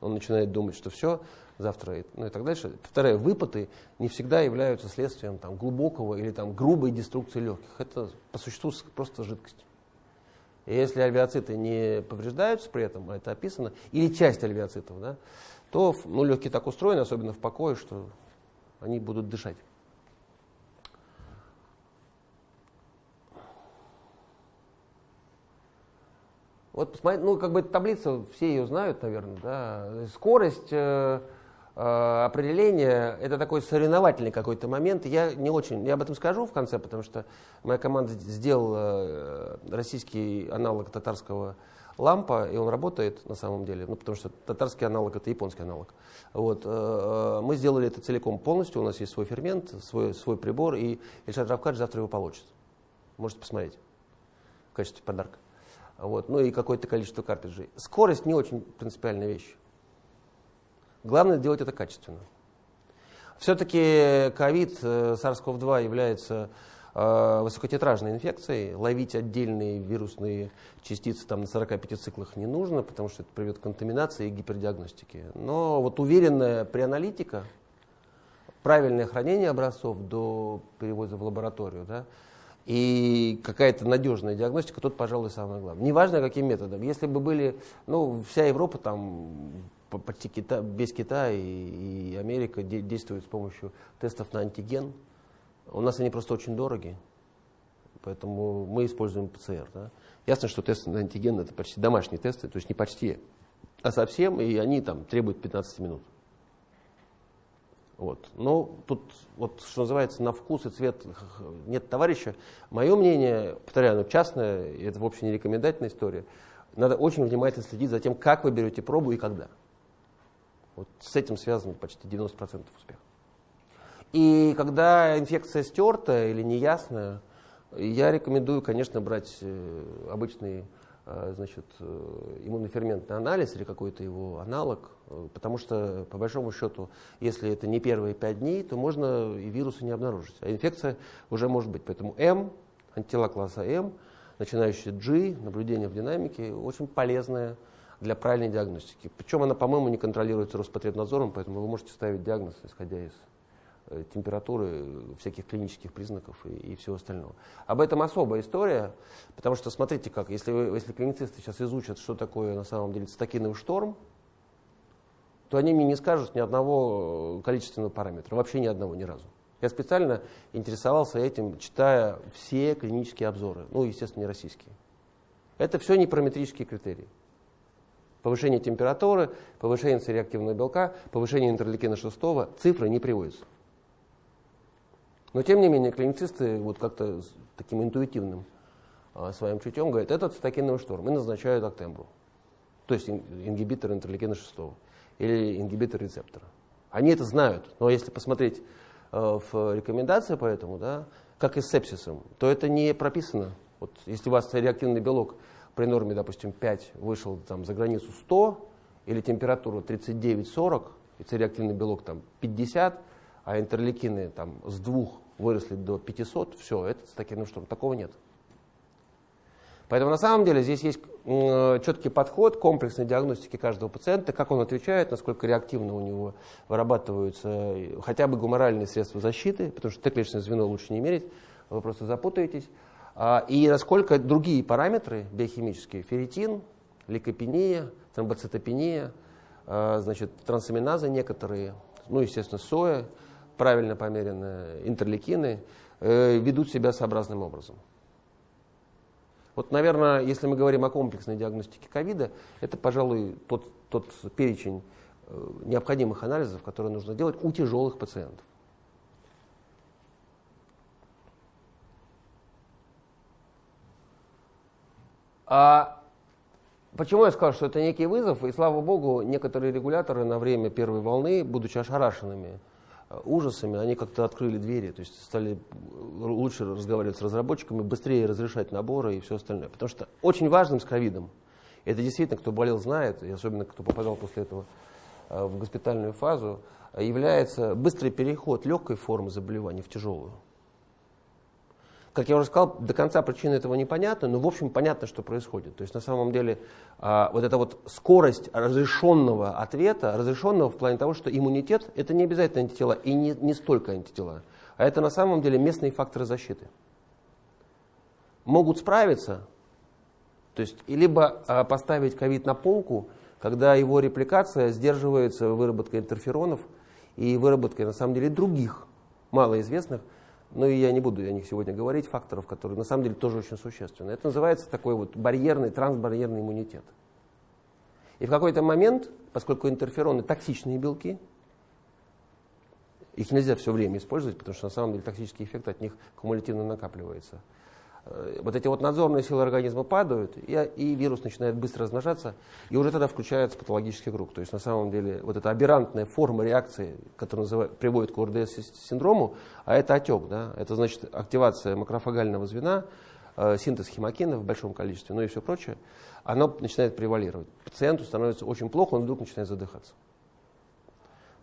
Он начинает думать, что все, завтра, ну и так дальше. Повторяю, выпады не всегда являются следствием там, глубокого или там, грубой деструкции легких. Это по существу просто жидкость. И если альвеоциты не повреждаются при этом, а это описано, или часть альвеоцитов, да, то ну, легкие так устроены, особенно в покое, что они будут дышать. Вот посмотрите, ну как бы эта таблица, все ее знают, наверное, да. Скорость э, э, определения, это такой соревновательный какой-то момент. Я не очень, я об этом скажу в конце, потому что моя команда сделала э, российский аналог татарского лампа, и он работает на самом деле, ну, потому что татарский аналог это японский аналог. Вот, э, мы сделали это целиком полностью, у нас есть свой фермент, свой, свой прибор, и Ильшат Равкадж завтра его получит. Можете посмотреть в качестве подарка вот, ну и какое-то количество картриджей. Скорость не очень принципиальная вещь. Главное делать это качественно. Все-таки ковид, э, SARS-CoV-2 является э, высокотетражной инфекцией. Ловить отдельные вирусные частицы там, на 45 циклах не нужно, потому что это приведет к контаминации и гипердиагностике. Но вот уверенная преаналитика, правильное хранение образцов до перевода в лабораторию, да, и какая-то надежная диагностика, тут, пожалуй, самое главное. Неважно, каким методом. Если бы были, ну, вся Европа там почти Кита, без Китая и, Америка де, действует с помощью тестов на антиген. У нас они просто очень дороги, поэтому мы используем ПЦР. Да? Ясно, что тесты на антиген это почти домашние тесты, то есть не почти, а совсем, и они там требуют 15 минут. Вот. Но тут, вот, что называется, на вкус и цвет нет товарища. Мое мнение, повторяю, оно частное, и это вообще не рекомендательная история. Надо очень внимательно следить за тем, как вы берете пробу и когда. Вот с этим связано почти 90% успеха. И когда инфекция стертая или неясная, я рекомендую, конечно, брать э, обычный э, значит, э, иммуноферментный анализ или какой-то его аналог, потому что, по большому счету, если это не первые пять дней, то можно и вирусы не обнаружить, а инфекция уже может быть. Поэтому М, антитела класса М, начинающая G, наблюдение в динамике, очень полезная для правильной диагностики. Причем она, по-моему, не контролируется Роспотребнадзором, поэтому вы можете ставить диагноз, исходя из э, температуры, всяких клинических признаков и, и всего остального. Об этом особая история, потому что смотрите как, если, вы, если клиницисты сейчас изучат, что такое на самом деле цитокиновый шторм, то они мне не скажут ни одного э, количественного параметра, вообще ни одного, ни разу. Я специально интересовался этим, читая все клинические обзоры, ну, естественно, не российские. Это все не параметрические критерии. Повышение температуры, повышение цереактивного белка, повышение интерлейкина 6, цифры не приводятся. Но тем не менее, клиницисты вот как-то таким интуитивным а, своим чутьем говорят, это цитокиновый шторм, и назначают актембру. То есть ингибитор интерлейкина 6 или ингибитор рецептора. Они это знают, но если посмотреть э, в рекомендации по этому, да, как и с сепсисом, то это не прописано. Вот если у вас реактивный белок при норме, допустим, 5 вышел там, за границу 100, или температура 39-40, и цереактивный белок там 50, а интерлейкины там с 2 выросли до 500, все, это цитокиновый шторм. Такого нет. Поэтому на самом деле здесь есть четкий подход комплексной диагностики каждого пациента, как он отвечает, насколько реактивно у него вырабатываются хотя бы гуморальные средства защиты, потому что Т-клеточное звено лучше не мерить, вы просто запутаетесь. А, и насколько другие параметры биохимические, ферритин, лейкопения, тромбоцитопения, а, значит, трансаминазы некоторые, ну, естественно, соя, правильно померенные интерлейкины, э, ведут себя сообразным образом. Вот, наверное, если мы говорим о комплексной диагностике ковида, это, пожалуй, тот, тот перечень э, необходимых анализов, которые нужно делать у тяжелых пациентов. А почему я сказал, что это некий вызов? И слава богу, некоторые регуляторы на время первой волны, будучи ошарашенными э, ужасами, они как-то открыли двери, то есть стали э, лучше разговаривать с разработчиками, быстрее разрешать наборы и все остальное. Потому что очень важным с ковидом, это действительно, кто болел, знает, и особенно кто попадал после этого э, в госпитальную фазу, является быстрый переход легкой формы заболевания в тяжелую. Как я уже сказал, до конца причины этого непонятно, но в общем понятно, что происходит. То есть на самом деле а, вот эта вот скорость разрешенного ответа, разрешенного в плане того, что иммунитет это не обязательно антитела и не, не столько антитела, а это на самом деле местные факторы защиты. Могут справиться, то есть либо а, поставить ковид на полку, когда его репликация сдерживается выработкой интерферонов и выработкой на самом деле других малоизвестных ну и я не буду о них сегодня говорить, факторов, которые на самом деле тоже очень существенны. Это называется такой вот барьерный, трансбарьерный иммунитет. И в какой-то момент, поскольку интерфероны токсичные белки, их нельзя все время использовать, потому что на самом деле токсический эффект от них кумулятивно накапливается. Э, вот эти вот надзорные силы организма падают, и, и вирус начинает быстро размножаться, и уже тогда включается патологический круг. То есть на самом деле вот эта аберрантная форма реакции, которая называет, приводит к ОРДС-синдрому, а это отек, да? это значит активация макрофагального звена, э, синтез химокина в большом количестве, ну и все прочее, оно начинает превалировать. Пациенту становится очень плохо, он вдруг начинает задыхаться.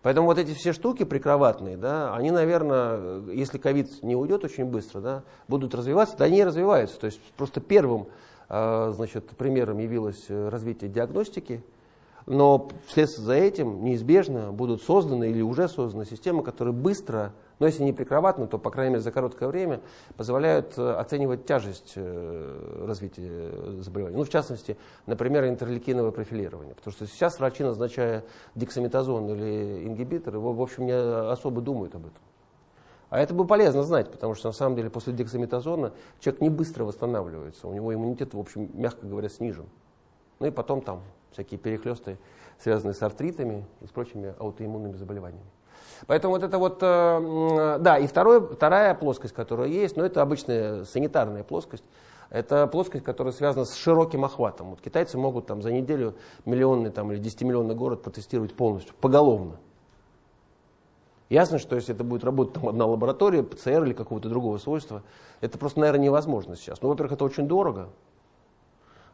Поэтому вот эти все штуки прикроватные, да, они, наверное, если ковид не уйдет очень быстро, да, будут развиваться, да они и развиваются. То есть просто первым э, значит, примером явилось э, развитие диагностики, но вслед за этим неизбежно будут созданы или уже созданы системы, которые быстро но если не прикроватно, то, по крайней мере, за короткое время позволяют э, оценивать тяжесть э, развития заболевания. Ну, в частности, например, интерлейкиновое профилирование. Потому что сейчас врачи, назначая дексаметазон или ингибитор, его, в общем, не особо думают об этом. А это бы полезно знать, потому что на самом деле после дексаметазона человек не быстро восстанавливается. У него иммунитет, в общем, мягко говоря, снижен. Ну и потом там всякие перехлесты, связанные с артритами и с прочими аутоиммунными заболеваниями. Поэтому вот это вот, э, да, и второе, вторая плоскость, которая есть, но ну, это обычная санитарная плоскость, это плоскость, которая связана с широким охватом. Вот китайцы могут там за неделю миллионный там, или 10-миллионный город протестировать полностью, поголовно. Ясно, что если это будет работать там одна лаборатория, ПЦР или какого-то другого свойства, это просто, наверное, невозможно сейчас. Ну, во-первых, это очень дорого,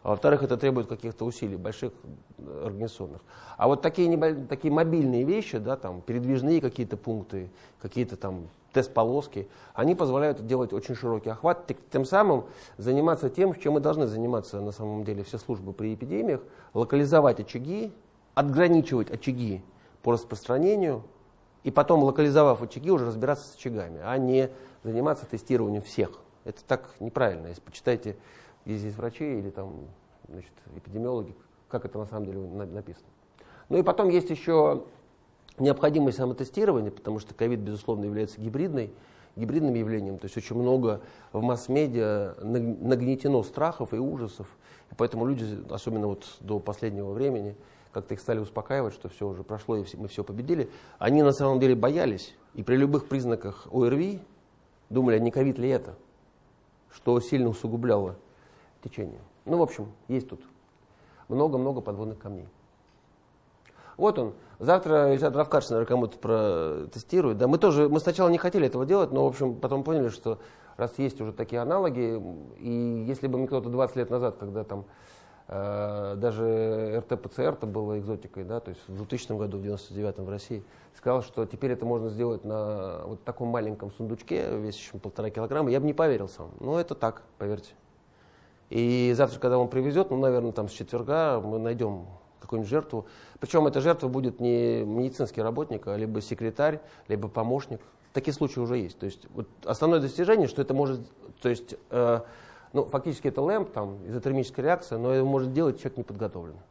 а во-вторых, это требует каких-то усилий, больших э, организационных. А вот такие, небо... такие мобильные вещи, да, там, передвижные какие-то пункты, какие-то там тест-полоски, они позволяют делать очень широкий охват, тем самым заниматься тем, чем мы должны заниматься на самом деле все службы при эпидемиях, локализовать очаги, отграничивать очаги по распространению, и потом, локализовав очаги, уже разбираться с очагами, а не заниматься тестированием всех. Это так неправильно. Если почитайте есть здесь врачи или там, значит, эпидемиологи, как это на самом деле написано. Ну и потом есть еще необходимость самотестирования, потому что ковид, безусловно, является гибридной, гибридным явлением. То есть очень много в масс-медиа нагнетено страхов и ужасов. И поэтому люди, особенно вот до последнего времени, как-то их стали успокаивать, что все уже прошло и мы все победили. Они на самом деле боялись. И при любых признаках ОРВИ думали, а не ковид ли это, что сильно усугубляло течение. Ну, в общем, есть тут много-много подводных камней. Вот он. Завтра Ильшат Равкадж, наверное, кому-то протестирует. Да, мы тоже, мы сначала не хотели этого делать, но, в общем, потом поняли, что раз есть уже такие аналоги, и если бы мне кто-то 20 лет назад, когда там э, даже РТ-ПЦР-то было экзотикой, да, то есть в 2000 году, в 99-м в России, сказал, что теперь это можно сделать на вот таком маленьком сундучке, весящем полтора килограмма, я бы не поверил сам. Но это так, поверьте. И завтра, когда он привезет, ну, наверное, там с четверга мы найдем какую-нибудь жертву. Причем эта жертва будет не медицинский работник, а либо секретарь, либо помощник. Такие случаи уже есть. То есть вот основное достижение, что это может, то есть, э, ну, фактически это лэмп, там, изотермическая реакция, но это может делать человек неподготовленный.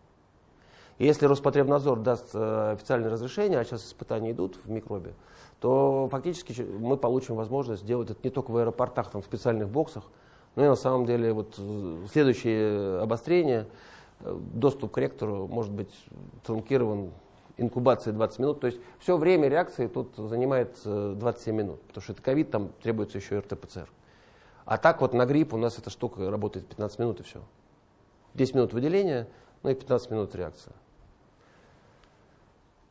Если Роспотребнадзор даст э, официальное разрешение, а сейчас испытания идут в микробе, то фактически мы получим возможность сделать это не только в аэропортах, там, в специальных боксах, ну и на самом деле вот следующее обострение, э, доступ к ректору может быть трункирован инкубацией 20 минут. То есть все время реакции тут занимает 27 э, минут, потому что это ковид, там требуется еще РТ-ПЦР. А так вот на грипп у нас эта штука работает 15 минут и все. 10 минут выделения, ну и 15 минут реакция.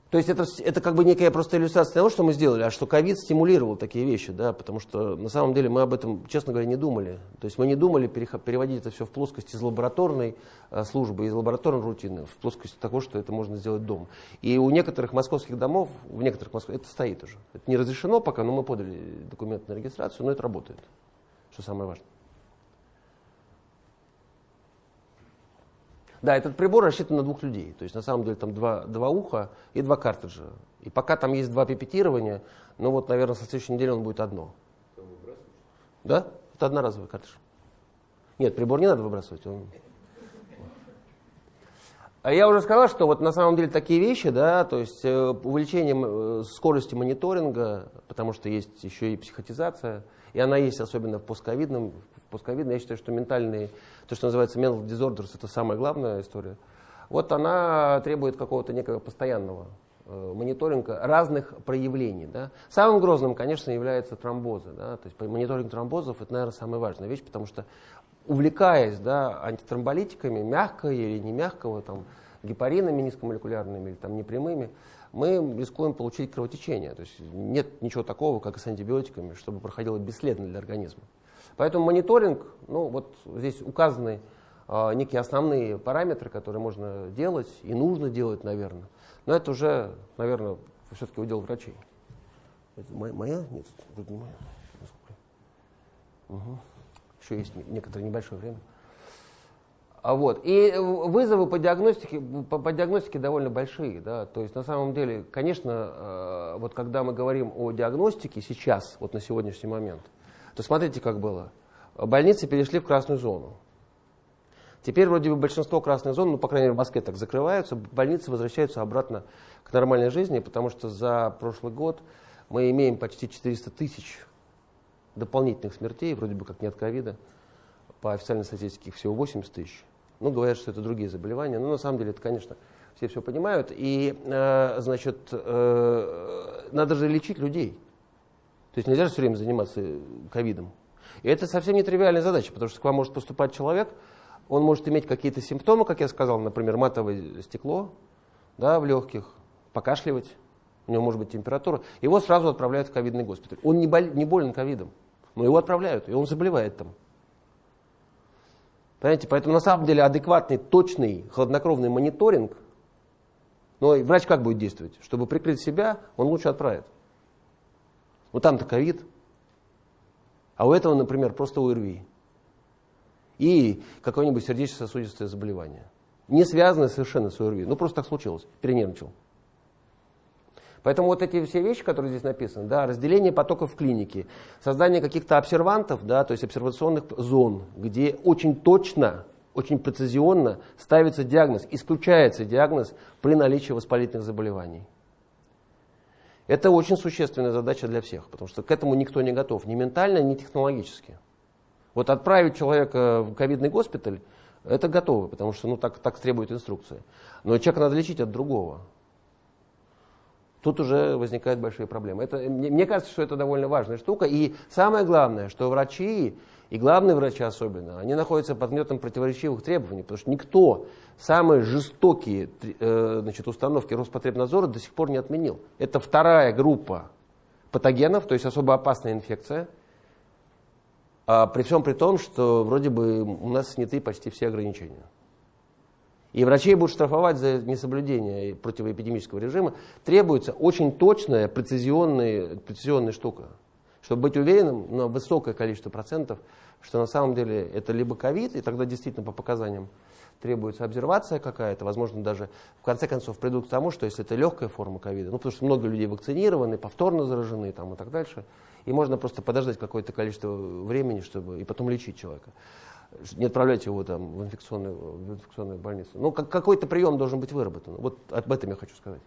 То есть это, это как бы некая просто иллюстрация того, что мы сделали, а что ковид стимулировал такие вещи, да, потому что на самом деле мы об этом, честно говоря, не думали. То есть мы не думали переводить это все в плоскость из лабораторной а, службы, из лабораторной рутины, в плоскость того, что это можно сделать дома. И у некоторых московских домов, в некоторых московских, это стоит уже. Это не разрешено пока, но мы подали документ на регистрацию, но это работает, что самое важное. Да, этот прибор рассчитан на двух людей. То есть на самом деле там два, два уха и два картриджа. И пока там есть два пипетирования, ну вот, наверное, со следующей недели он будет одно. Да? Это одноразовый картридж. Нет, прибор не надо выбрасывать. Он... А я уже сказал, что вот на самом деле такие вещи, да, то есть э, увеличение э, скорости мониторинга, потому что есть еще и психотизация, и она есть особенно в постковидном, в постковидном. Я считаю, что ментальные то, что называется mental disorders, это самая главная история. Вот она требует какого-то некого постоянного э, мониторинга разных проявлений. Да. Самым грозным, конечно, является тромбозы. Да. То есть мониторинг тромбозов это, наверное, самая важная вещь, потому что увлекаясь да, антитромболитиками, мягкого или не мягкого, там, гепаринами низкомолекулярными или там, непрямыми, мы рискуем получить кровотечение. То есть нет ничего такого, как и с антибиотиками, чтобы проходило бесследно для организма. Поэтому мониторинг, ну вот здесь указаны э, некие основные параметры, которые можно делать и нужно делать, наверное. Но это уже, наверное, все-таки удел врачей. Это моя? моя? Нет, вроде не моя. Угу. Еще есть некоторое небольшое время. А вот. И вызовы по диагностике, по, по диагностике довольно большие. Да? То есть на самом деле, конечно, э, вот когда мы говорим о диагностике сейчас, вот на сегодняшний момент, то смотрите, как было. Больницы перешли в красную зону. Теперь вроде бы большинство красных зон, ну, по крайней мере, в Москве так закрываются, больницы возвращаются обратно к нормальной жизни, потому что за прошлый год мы имеем почти 400 тысяч дополнительных смертей, вроде бы как не от ковида. По официальной статистике всего 80 тысяч. Ну, говорят, что это другие заболевания. Но на самом деле это, конечно, все все понимают. И, э, значит, э, надо же лечить людей. То есть нельзя же все время заниматься ковидом. И это совсем не тривиальная задача, потому что к вам может поступать человек, он может иметь какие-то симптомы, как я сказал, например, матовое стекло да, в легких, покашливать, у него может быть температура, его сразу отправляют в ковидный госпиталь. Он не, боль, не болен ковидом, но его отправляют, и он заболевает там. Понимаете, поэтому на самом деле адекватный, точный, хладнокровный мониторинг, но врач как будет действовать? Чтобы прикрыть себя, он лучше отправит. Ну там-то ковид, а у этого, например, просто ОРВИ. И какое-нибудь сердечно-сосудистое заболевание. Не связанное совершенно с ОРВИ. Ну просто так случилось, перенервничал. Поэтому вот эти все вещи, которые здесь написаны, да, разделение потоков в клинике, создание каких-то обсервантов, да, то есть обсервационных зон, где очень точно, очень прецизионно ставится диагноз, исключается диагноз при наличии воспалительных заболеваний. Это очень существенная задача для всех, потому что к этому никто не готов, ни ментально, ни технологически. Вот отправить человека в ковидный госпиталь, это готово, потому что ну, так, так требует инструкция. Но человека надо лечить от другого тут уже возникают большие проблемы. Это, мне, мне кажется, что это довольно важная штука. И самое главное, что врачи, и главные врачи особенно, они находятся под гнетом противоречивых требований, потому что никто самые жестокие э, значит, установки Роспотребнадзора до сих пор не отменил. Это вторая группа патогенов, то есть особо опасная инфекция, а при всем при том, что вроде бы у нас сняты почти все ограничения. И врачей будут штрафовать за несоблюдение противоэпидемического режима, требуется очень точная, прецизионная, прецизионная штука, чтобы быть уверенным на высокое количество процентов, что на самом деле это либо ковид, и тогда действительно по показаниям требуется обсервация какая-то, возможно, даже в конце концов придут к тому, что если это легкая форма ковида, ну потому что много людей вакцинированы, повторно заражены там, и так дальше, и можно просто подождать какое-то количество времени, чтобы и потом лечить человека не отправляйте его там в инфекционную, в инфекционную больницу. Ну, как, какой-то прием должен быть выработан. Вот об этом я хочу сказать.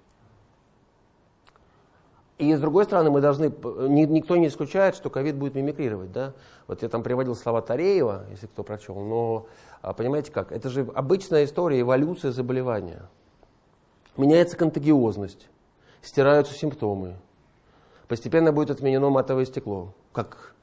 И с другой стороны, мы должны, никто не исключает, что ковид будет мимикрировать. Да? Вот я там приводил слова Тареева, если кто прочел, но а, понимаете как, это же обычная история, эволюция заболевания. Меняется контагиозность, стираются симптомы, постепенно будет отменено матовое стекло, как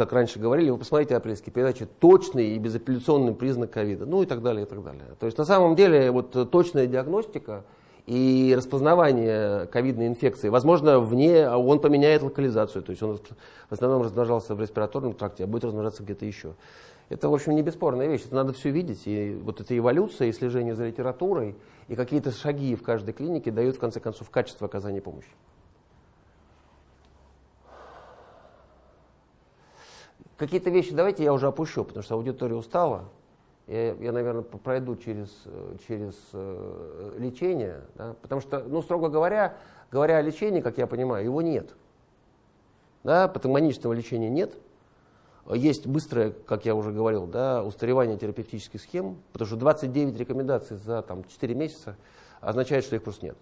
как раньше говорили, вы посмотрите апрельские передачи, точный и безапелляционный признак ковида, ну и так далее, и так далее. То есть на самом деле вот точная диагностика и распознавание ковидной инфекции, возможно, вне, а он поменяет локализацию, то есть он в основном размножался в респираторном тракте, а будет размножаться где-то еще. Это, в общем, не бесспорная вещь, это надо все видеть, и вот эта эволюция, и слежение за литературой, и какие-то шаги в каждой клинике дают, в конце концов, качество оказания помощи. Какие-то вещи давайте я уже опущу, потому что аудитория устала. Я, я наверное, пройду через, через э, лечение. Да? Потому что, ну, строго говоря, говоря о лечении, как я понимаю, его нет. Да? Патогонического лечения нет. Есть быстрое, как я уже говорил, да, устаревание терапевтических схем, потому что 29 рекомендаций за там, 4 месяца означает, что их просто нет.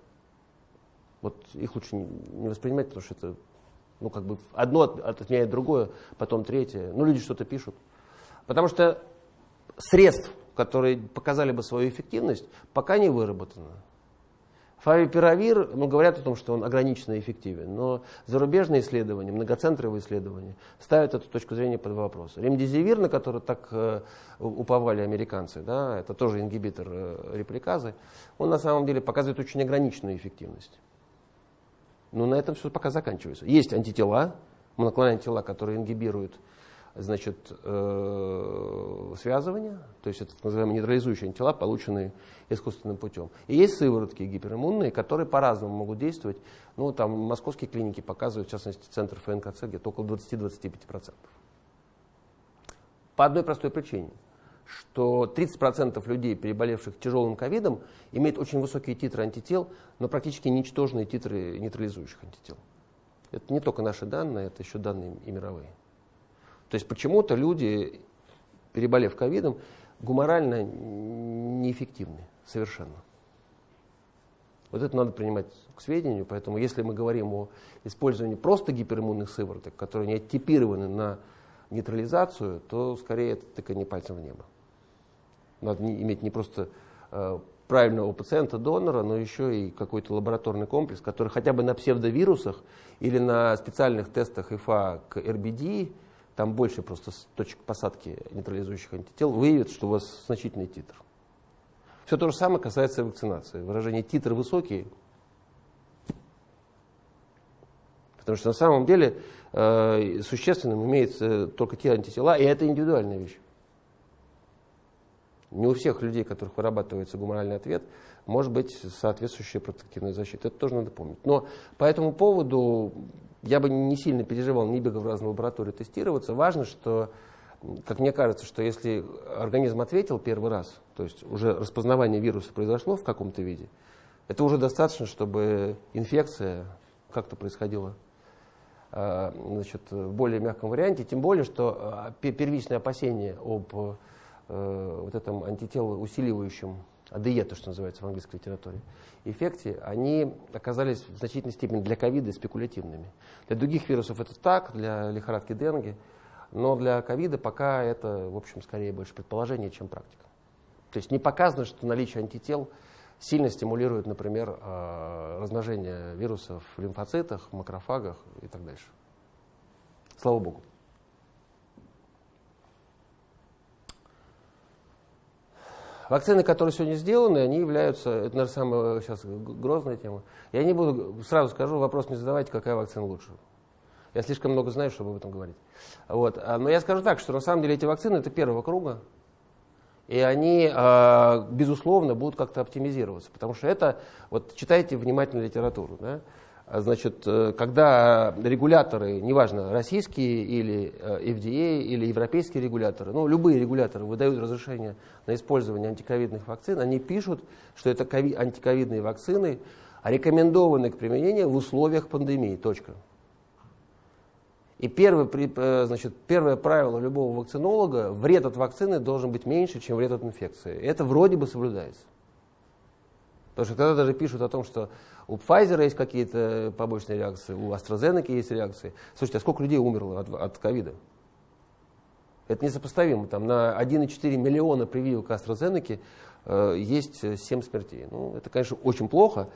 Вот их лучше не воспринимать, потому что это ну, как бы одно отменяет другое, потом третье. Ну, люди что-то пишут. Потому что средств, которые показали бы свою эффективность, пока не выработано. Фавипиравир, ну, говорят о том, что он ограниченно эффективен, но зарубежные исследования, многоцентровые исследования ставят эту точку зрения под вопрос. Ремдизивир, на который так э, уповали американцы, да, это тоже ингибитор э, репликазы, он на самом деле показывает очень ограниченную эффективность. Но на этом все пока заканчивается. Есть антитела, моноклональные антитела, которые ингибируют значит, э, связывание, то есть это так называемые нейтрализующие антитела, полученные искусственным путем. И есть сыворотки гипериммунные, которые по-разному могут действовать. Ну, там московские клиники показывают, в частности, центр ФНКЦ, где-то около 20-25%. По одной простой причине, что 30% людей, переболевших тяжелым ковидом, имеют очень высокие титры антител, но практически ничтожные титры нейтрализующих антител. Это не только наши данные, это еще данные и мировые. То есть почему-то люди, переболев ковидом, гуморально неэффективны совершенно. Вот это надо принимать к сведению, поэтому если мы говорим о использовании просто гипериммунных сывороток, которые не оттипированы на нейтрализацию, то скорее это тыкание пальцем в небо. Надо не, иметь не просто э, правильного пациента-донора, но еще и какой-то лабораторный комплекс, который хотя бы на псевдовирусах или на специальных тестах ИФА к РБД, там больше просто точек посадки нейтрализующих антител, выявит, что у вас значительный титр. Все то же самое касается вакцинации. Выражение титр высокий, потому что на самом деле э, существенным имеется только те антитела, и это индивидуальная вещь. Не у всех людей, у которых вырабатывается гуморальный ответ, может быть соответствующая протективная защита. Это тоже надо помнить. Но по этому поводу я бы не сильно переживал, не бегал в разные лаборатории тестироваться. Важно, что, как мне кажется, что если организм ответил первый раз, то есть уже распознавание вируса произошло в каком-то виде, это уже достаточно, чтобы инфекция как-то происходила а, значит, в более мягком варианте, тем более, что а, первичные опасения об э, вот этом антителоусиливающем АДЕ, то, что называется в английской литературе, эффекте, они оказались в значительной степени для ковида спекулятивными. Для других вирусов это так, для лихорадки Денги, но для ковида пока это, в общем, скорее больше предположение, чем практика. То есть не показано, что наличие антител сильно стимулирует, например, э, размножение вирусов в лимфоцитах, в макрофагах и так дальше. Слава Богу. Вакцины, которые сегодня сделаны, они являются, это, наверное, самая сейчас грозная тема. Я не буду, сразу скажу, вопрос не задавайте, какая вакцина лучше. Я слишком много знаю, чтобы об этом говорить. Вот. А, но я скажу так, что на самом деле эти вакцины это первого круга, и они, а, безусловно, будут как-то оптимизироваться, потому что это, вот читайте внимательно литературу, да, Значит, э, когда регуляторы, неважно, российские или э, FDA, или европейские регуляторы, ну, любые регуляторы выдают разрешение на использование антиковидных вакцин, они пишут, что это антиковидные вакцины рекомендованы к применению в условиях пандемии. Точка. И первое, э, значит, первое правило любого вакцинолога – вред от вакцины должен быть меньше, чем вред от инфекции. Это вроде бы соблюдается. Потому что когда даже пишут о том, что у Pfizer есть какие-то побочные реакции, у AstraZeneca есть реакции. Слушайте, а сколько людей умерло от ковида? Это несопоставимо. Там на 1,4 миллиона прививок AstraZeneca э, есть 7 смертей. Ну, это, конечно, очень плохо,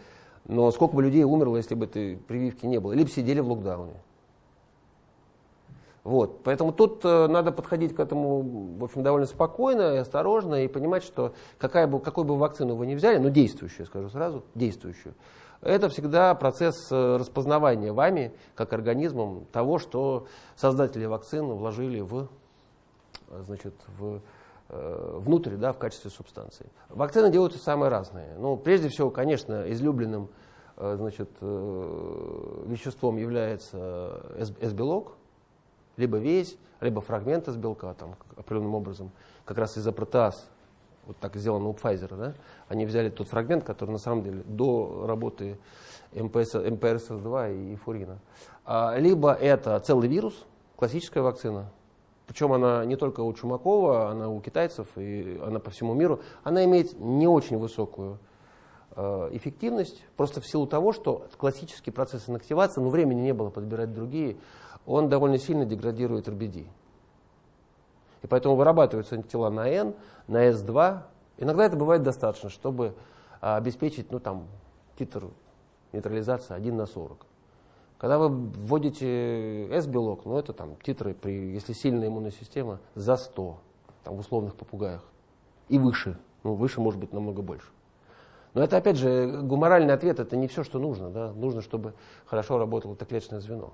но сколько бы людей умерло, если бы этой прививки не было? Либо сидели в локдауне. Вот. Поэтому тут э, надо подходить к этому в общем, довольно спокойно и осторожно и понимать, что какая бы, какой бы вакцину вы ни взяли, но действующую, скажу сразу, действующую, это всегда процесс э, распознавания вами, как организмом, того, что создатели вакцин вложили в, значит, в, э, внутрь, да, в качестве субстанции. Вакцины делаются самые разные. Ну, прежде всего, конечно, излюбленным э, значит, веществом является S-белок, либо весь, либо фрагмент из белка там, определенным образом, как раз из-за протеаз вот так сделано у Pfizer, да, они взяли тот фрагмент, который на самом деле до работы МПС, МПРСС-2 и фурина. А, либо это целый вирус, классическая вакцина, причем она не только у Чумакова, она у китайцев и она по всему миру, она имеет не очень высокую э, эффективность, просто в силу того, что классический процесс инактивации, но времени не было подбирать другие, он довольно сильно деградирует РБД. И поэтому вырабатываются антитела на N, на S2. Иногда это бывает достаточно, чтобы а, обеспечить ну, там, титр нейтрализации 1 на 40. Когда вы вводите S-белок, ну это там титры, при, если сильная иммунная система, за 100, там, в условных попугаях. И выше. Ну, выше может быть намного больше. Но это, опять же, гуморальный ответ, это не все, что нужно. Да? Нужно, чтобы хорошо работало это клеточное звено.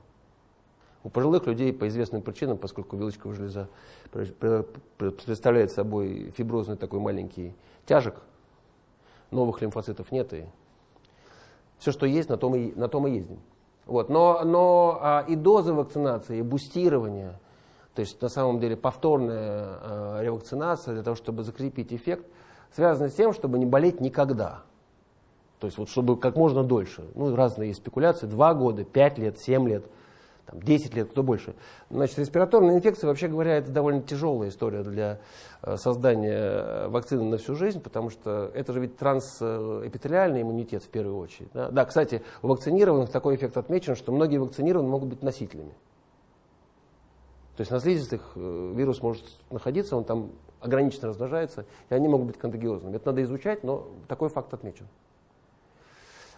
У пожилых людей по известным причинам, поскольку вилочковая железа представляет собой фиброзный такой маленький тяжек, новых лимфоцитов нет, и все, что есть, на том и, на том и ездим. Вот. Но, но а, и дозы вакцинации, и бустирование, то есть на самом деле повторная э, ревакцинация для того, чтобы закрепить эффект, связана с тем, чтобы не болеть никогда. То есть вот чтобы как можно дольше. Ну, разные спекуляции, 2 года, 5 лет, 7 лет – там, 10 лет, кто больше. Значит, респираторная инфекция, вообще говоря, это довольно тяжелая история для э, создания э, вакцины на всю жизнь, потому что это же ведь трансэпителиальный иммунитет в первую очередь. Да, да кстати, у вакцинированных такой эффект отмечен, что многие вакцинированные могут быть носителями. То есть на слизистых э, вирус может находиться, он там ограниченно размножается, и они могут быть контагиозными. Это надо изучать, но такой факт отмечен.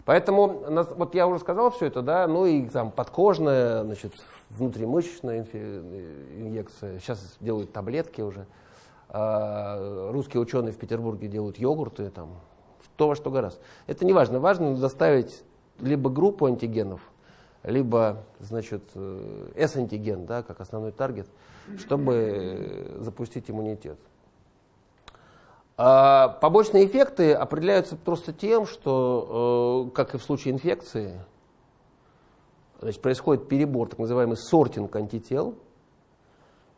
Поэтому, вот я уже сказал все это, да, ну и там подкожная, значит, внутримышечная инъекция, сейчас делают таблетки уже. А русские ученые в Петербурге делают йогурты, там, то во что гораздо. Это не важно, важно доставить либо группу антигенов, либо, значит, э, S-антиген, да, как основной таргет, чтобы запустить иммунитет. А побочные эффекты определяются просто тем, что, э, как и в случае инфекции, значит, происходит перебор, так называемый сортинг антител.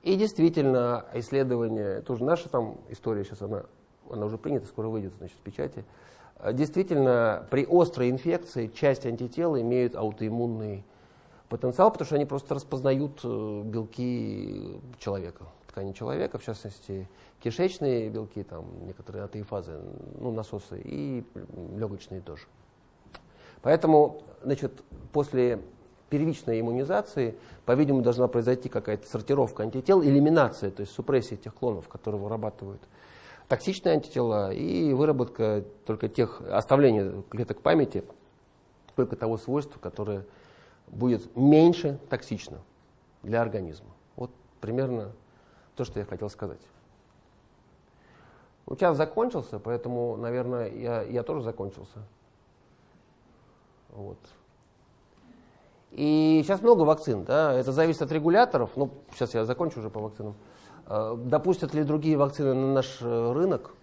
И действительно, исследование, тоже наша там история сейчас, она, она уже принята, скоро выйдет значит, в печати. Действительно, при острой инфекции часть антител имеют аутоиммунный потенциал, потому что они просто распознают э, белки человека, ткани человека, в частности, кишечные белки, там некоторые атеифазы, ну, насосы, и легочные тоже. Поэтому, значит, после первичной иммунизации, по-видимому, должна произойти какая-то сортировка антител, элиминация, то есть супрессия тех клонов, которые вырабатывают токсичные антитела, и выработка только тех, оставление клеток памяти, только того свойства, которое будет меньше токсично для организма. Вот примерно то, что я хотел сказать. Ну, час закончился, поэтому, наверное, я, я тоже закончился. Вот. И сейчас много вакцин, да, это зависит от регуляторов. Ну, сейчас я закончу уже по вакцинам. А, допустят ли другие вакцины на наш э, рынок?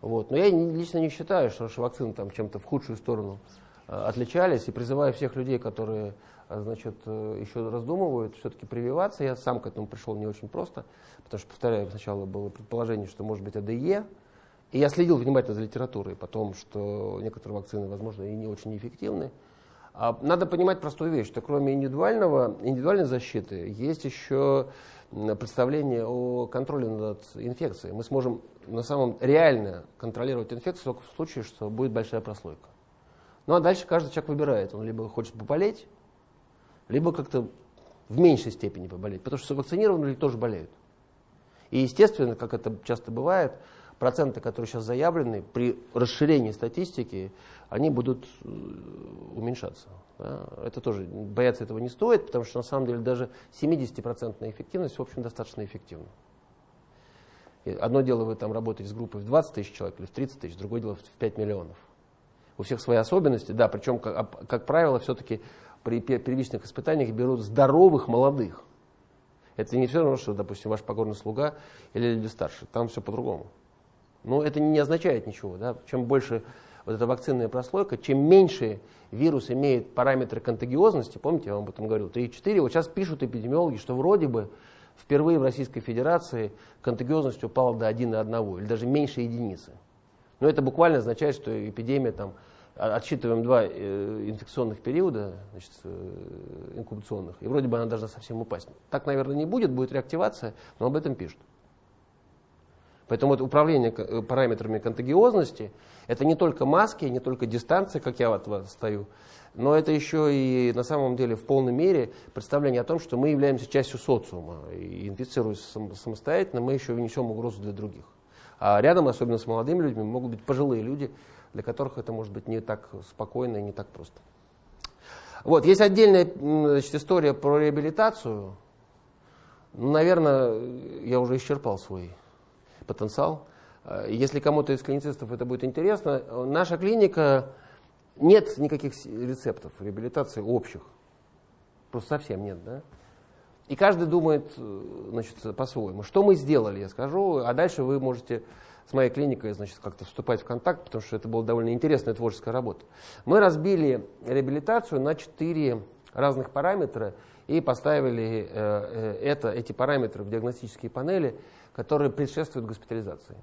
Вот. Но я лично не считаю, что наши вакцины там чем-то в худшую сторону э, отличались. И призываю всех людей, которые значит, э, еще раздумывают, все-таки прививаться. Я сам к этому пришел не очень просто, потому что, повторяю, сначала было предположение, что может быть АДЕ, и я следил внимательно за литературой, потом, что некоторые вакцины, возможно, и не очень эффективны. А надо понимать простую вещь, что кроме индивидуального, индивидуальной защиты есть еще представление о контроле над инфекцией. Мы сможем на самом реально контролировать инфекцию только в случае, что будет большая прослойка. Ну а дальше каждый человек выбирает. Он либо хочет поболеть, либо как-то в меньшей степени поболеть, потому что вакцинированные люди тоже болеют. И естественно, как это часто бывает, проценты, которые сейчас заявлены, при расширении статистики, они будут э, уменьшаться. Да? Это тоже, бояться этого не стоит, потому что на самом деле даже 70% эффективность, в общем, достаточно эффективна. И одно дело, вы там работаете с группой в 20 тысяч человек или в 30 тысяч, другое дело в 5 миллионов. У всех свои особенности, да, причем, как, как правило, все-таки при первичных испытаниях берут здоровых молодых. Это не все равно, что, допустим, ваш покорный слуга или люди старше. Там все по-другому. Но это не означает ничего. Да? Чем больше вот эта вакцинная прослойка, чем меньше вирус имеет параметры контагиозности, помните, я вам об этом говорил, 3-4, вот сейчас пишут эпидемиологи, что вроде бы впервые в Российской Федерации контагиозность упала до 1,1 или даже меньше единицы. Но это буквально означает, что эпидемия там отсчитываем два э, инфекционных периода, значит, э, инкубационных, и вроде бы она должна совсем упасть. Так, наверное, не будет, будет реактивация, но об этом пишут. Поэтому вот управление э, параметрами контагиозности – это не только маски, не только дистанция, как я от вас стою, но это еще и на самом деле в полной мере представление о том, что мы являемся частью социума. И инфицируясь самостоятельно, мы еще несем угрозу для других. А рядом, особенно с молодыми людьми, могут быть пожилые люди, для которых это может быть не так спокойно и не так просто. Вот, есть отдельная значит, история про реабилитацию. Ну, наверное, я уже исчерпал свой потенциал. Э, если кому-то из клиницистов это будет интересно, наша клиника, нет никаких рецептов реабилитации общих. Просто совсем нет, да? И каждый думает э, значит, по-своему. Что мы сделали, я скажу, а дальше вы можете с моей клиникой значит, как-то вступать в контакт, потому что это была довольно интересная творческая работа. Мы разбили реабилитацию на четыре разных параметра и поставили э, это, эти параметры в диагностические панели, которые предшествуют госпитализации.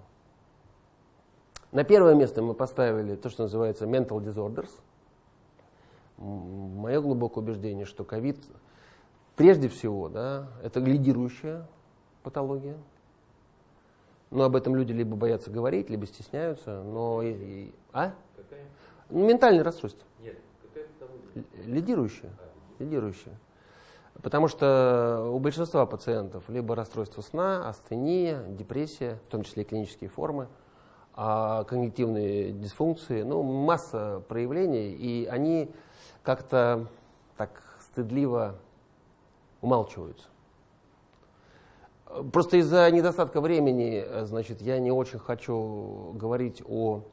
На первое место мы поставили то, что называется mental disorders. Мое глубокое убеждение, что ковид прежде всего, да, это лидирующая патология. Но об этом люди либо боятся говорить, либо стесняются. Но и, и, а? Какая? Ну, ментальное расстройство. Нет, какая? Лидирующая. А, лидирующая. Потому что у большинства пациентов либо расстройство сна, астения, депрессия, в том числе и клинические формы, а когнитивные дисфункции, ну, масса проявлений, и они как-то так стыдливо умалчиваются. Просто из-за недостатка времени, значит, я не очень хочу говорить о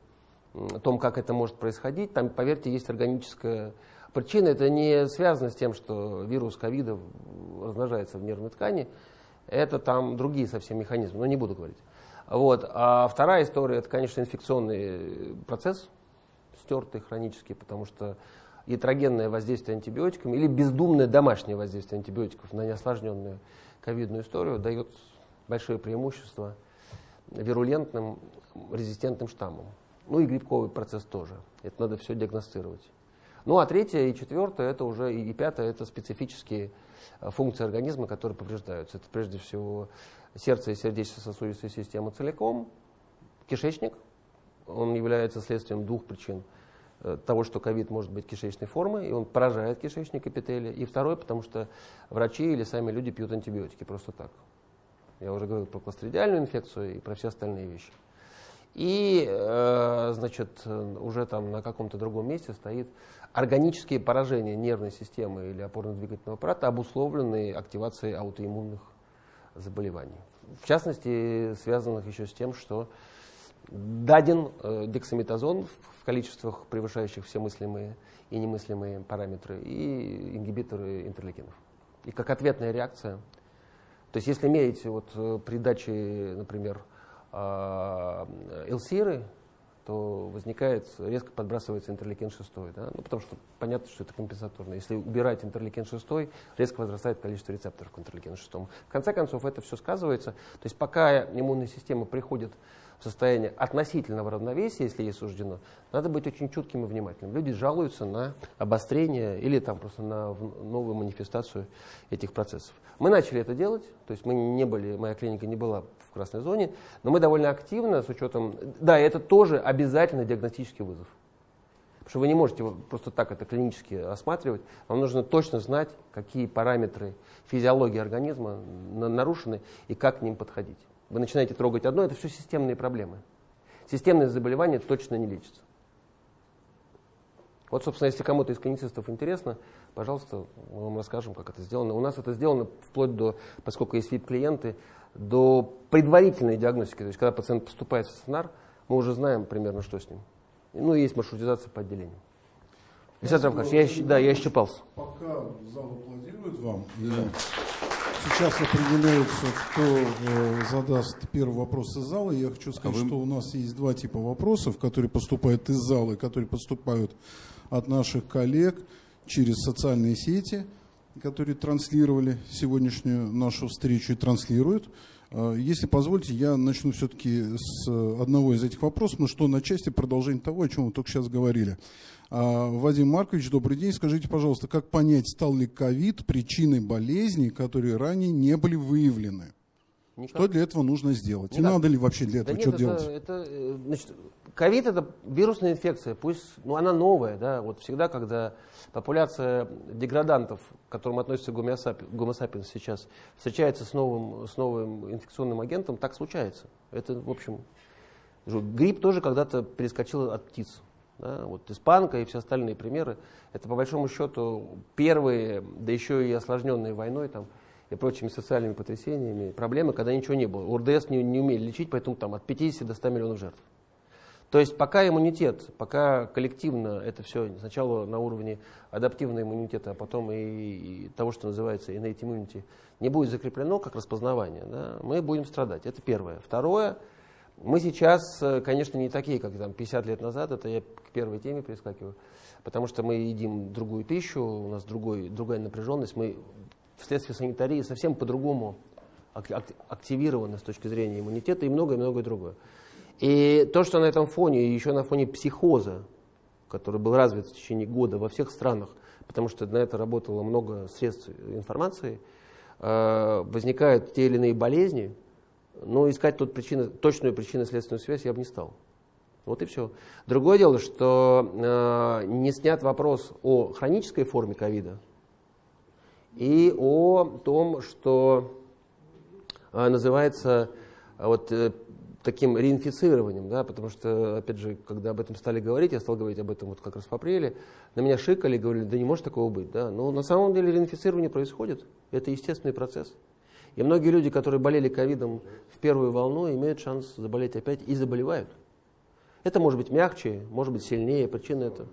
том, как это может происходить. Там, поверьте, есть органическая причина. Это не связано с тем, что вирус ковида размножается в нервной ткани. Это там другие совсем механизмы, но не буду говорить. Вот. А вторая история, это, конечно, инфекционный процесс, стертый, хронический, потому что ятрогенное воздействие антибиотиками или бездумное домашнее воздействие антибиотиков на неосложненную ковидную историю дает большое преимущество вирулентным резистентным штаммам. Ну и грибковый процесс тоже. Это надо все диагностировать. Ну а третье и четвертое, это уже и пятое, это специфические э, функции организма, которые повреждаются. Это прежде всего сердце и сердечно-сосудистая система целиком, кишечник, он является следствием двух причин – того, что ковид может быть кишечной формы, и он поражает кишечник эпителия. И второе, потому что врачи или сами люди пьют антибиотики просто так. Я уже говорил про кластридиальную инфекцию и про все остальные вещи. И, э, значит, уже там на каком-то другом месте стоит органические поражения нервной системы или опорно-двигательного аппарата, обусловленные активацией аутоиммунных заболеваний. В частности, связанных еще с тем, что даден э, дексаметазон в количествах, превышающих все мыслимые и немыслимые параметры, и ингибиторы интерлейкинов. И как ответная реакция, то есть если мерить вот э, при даче, например, элсиры, то возникает, резко подбрасывается интерлейкин 6. Да? Ну, потому что понятно, что это компенсаторно. Если убирать интерлейкин 6, резко возрастает количество рецепторов к интерлейкину 6. В конце концов, это все сказывается. То есть пока иммунная система приходит в состояние относительного равновесия, если ей суждено, надо быть очень чутким и внимательным. Люди жалуются на обострение или там просто на новую манифестацию этих процессов. Мы начали это делать, то есть мы не были, моя клиника не была в красной зоне, но мы довольно активно с учетом, да, это тоже обязательно диагностический вызов. Потому что вы не можете просто так это клинически осматривать. Вам нужно точно знать, какие параметры физиологии организма нарушены и как к ним подходить. Вы начинаете трогать одно, это все системные проблемы. Системные заболевания точно не лечатся. Вот, собственно, если кому-то из клиницистов интересно, пожалуйста, мы вам расскажем, как это сделано. У нас это сделано вплоть до, поскольку есть VIP-клиенты, до предварительной диагностики. То есть, когда пациент поступает в стационар, мы уже знаем примерно, что с ним. Ну и есть маршрутизация по отделению. Александр Рамкович, я, да, я исчерпался. Пока зал аплодирует вам, сейчас определяется, кто э, задаст первый вопрос из зала. Я хочу сказать, а вы... что у нас есть два типа вопросов, которые поступают из зала и которые поступают от наших коллег через социальные сети, которые транслировали сегодняшнюю нашу встречу и транслируют. Э, если позволите, я начну все-таки с одного из этих вопросов, но что на части продолжение того, о чем вы только сейчас говорили. А, Вадим Маркович, добрый день. Скажите, пожалуйста, как понять, стал ли ковид причиной болезней, которые ранее не были выявлены? Никак. Что для этого нужно сделать? Никак. И надо ли вообще для этого да что нет, делать? Это, это, э, значит, ковид это вирусная инфекция, пусть, ну она новая, да, вот всегда, когда популяция деградантов, к которым относится гомосапиенс сейчас, встречается с новым, с новым инфекционным агентом, так случается. Это, в общем, грипп тоже когда-то перескочил от птиц. Да, вот испанка и все остальные примеры, это по большому счету первые, да еще и осложненные войной там, и прочими социальными потрясениями, проблемы, когда ничего не было. УРДС не, не умели лечить, поэтому там от 50 до 100 миллионов жертв. То есть пока иммунитет, пока коллективно это все сначала на уровне адаптивного иммунитета, а потом и, и того, что называется innate immunity, не будет закреплено как распознавание, да, мы будем страдать. Это первое. Второе, мы сейчас, э, конечно, не такие, как там 50 лет назад, это я к первой теме перескакиваю, потому что мы едим другую пищу, у нас другой, другая напряженность, мы вследствие санитарии совсем по-другому активированы с точки зрения иммунитета и многое-многое другое. И то, что на этом фоне, еще на фоне психоза, который был развит в течение года во всех странах, потому что на это работало много средств информации, э, возникают те или иные болезни, но искать тут причины, точную причинно-следственную связь я бы не стал. Вот и все. Другое дело, что э, не снят вопрос о хронической форме ковида и о том, что э, называется вот, таким реинфицированием, да, потому что, опять же, когда об этом стали говорить, я стал говорить об этом вот как раз в апреле, на меня шикали, говорили, да не может такого быть, да, но на самом деле реинфицирование происходит, это естественный процесс. И многие люди, которые болели ковидом в первую волну, имеют шанс заболеть опять и заболевают. Это может быть мягче, может быть сильнее, причина это.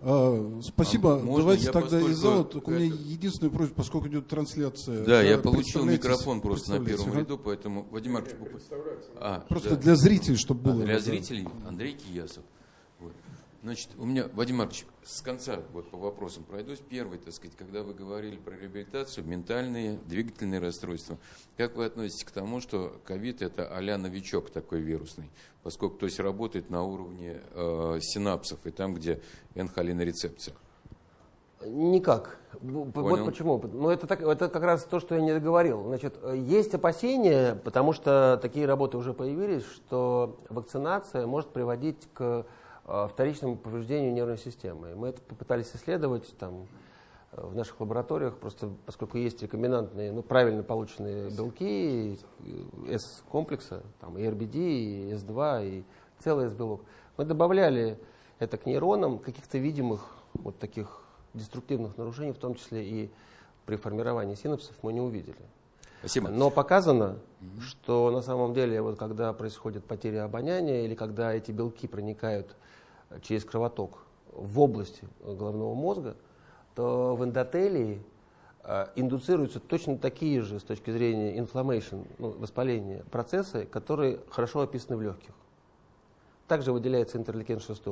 А, спасибо. А Давайте тогда поскольку... из зала. Только у меня единственная просьба, поскольку идет трансляция. Да, я получил микрофон просто на первом ага. ряду, поэтому Вадим Маркович... А, просто да. для зрителей, чтобы было. А, для зрителей Андрей Киясов. Значит, у меня, Вадим Маркович, с конца вот по вопросам пройдусь. Первый, так сказать, когда вы говорили про реабилитацию, ментальные, двигательные расстройства, как вы относитесь к тому, что ковид это а новичок такой вирусный, поскольку то есть работает на уровне э, синапсов и там, где энхолинорецепция? Никак. Понял. Вот почему. Ну, это, так, это как раз то, что я не договорил. Значит, есть опасения, потому что такие работы уже появились, что вакцинация может приводить к вторичному повреждению нервной системы. Мы это попытались исследовать там, э, в наших лабораториях, просто поскольку есть рекомендантные, ну, правильно полученные белки S-комплекса, там, и RBD, и S2, и целый S-белок. Мы добавляли это к нейронам каких-то видимых вот таких деструктивных нарушений, в том числе и при формировании синапсов, мы не увидели. Спасибо. Но показано, что на самом деле, вот когда происходит потеря обоняния или когда эти белки проникают через кровоток в области головного мозга, то в эндотелии э, индуцируются точно такие же с точки зрения inflammation, ну, воспаления, процессы, которые хорошо описаны в легких. Также выделяется интерлейкен 6,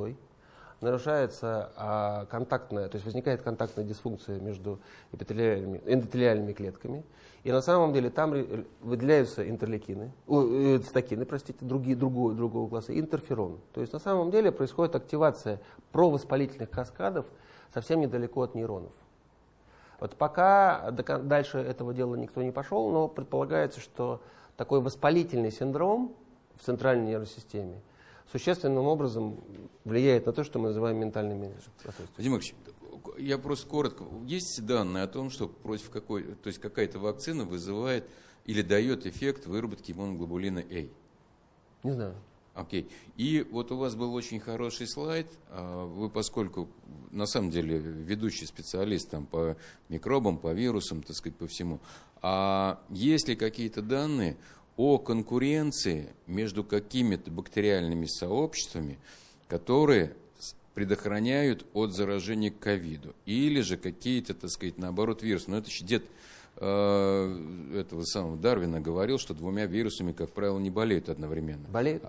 нарушается а, контактная, то есть возникает контактная дисфункция между эпителиальными, эндотелиальными клетками. И на самом деле там выделяются интерлейкины, э, цитокины, простите, другие, другого, другого класса, интерферон. То есть на самом деле происходит активация провоспалительных каскадов совсем недалеко от нейронов. Вот пока дальше этого дела никто не пошел, но предполагается, что такой воспалительный синдром в центральной нервной системе – существенным образом влияет на то, что мы называем ментальными расстройствами. Вадим Ильич, я просто коротко. Есть данные о том, что против какой, то есть какая-то вакцина вызывает или дает эффект выработки иммуноглобулина А? Не знаю. Окей. И вот у вас был очень хороший слайд. А, вы, поскольку на самом деле ведущий специалист там, по микробам, по вирусам, так сказать, по всему. А есть ли какие-то данные о конкуренции между какими-то бактериальными сообществами, которые предохраняют от заражения к ковиду. Или же какие-то, так сказать, наоборот, вирусы. Но это еще дед э, этого самого Дарвина говорил, что двумя вирусами, как правило, не болеют одновременно. Болеют?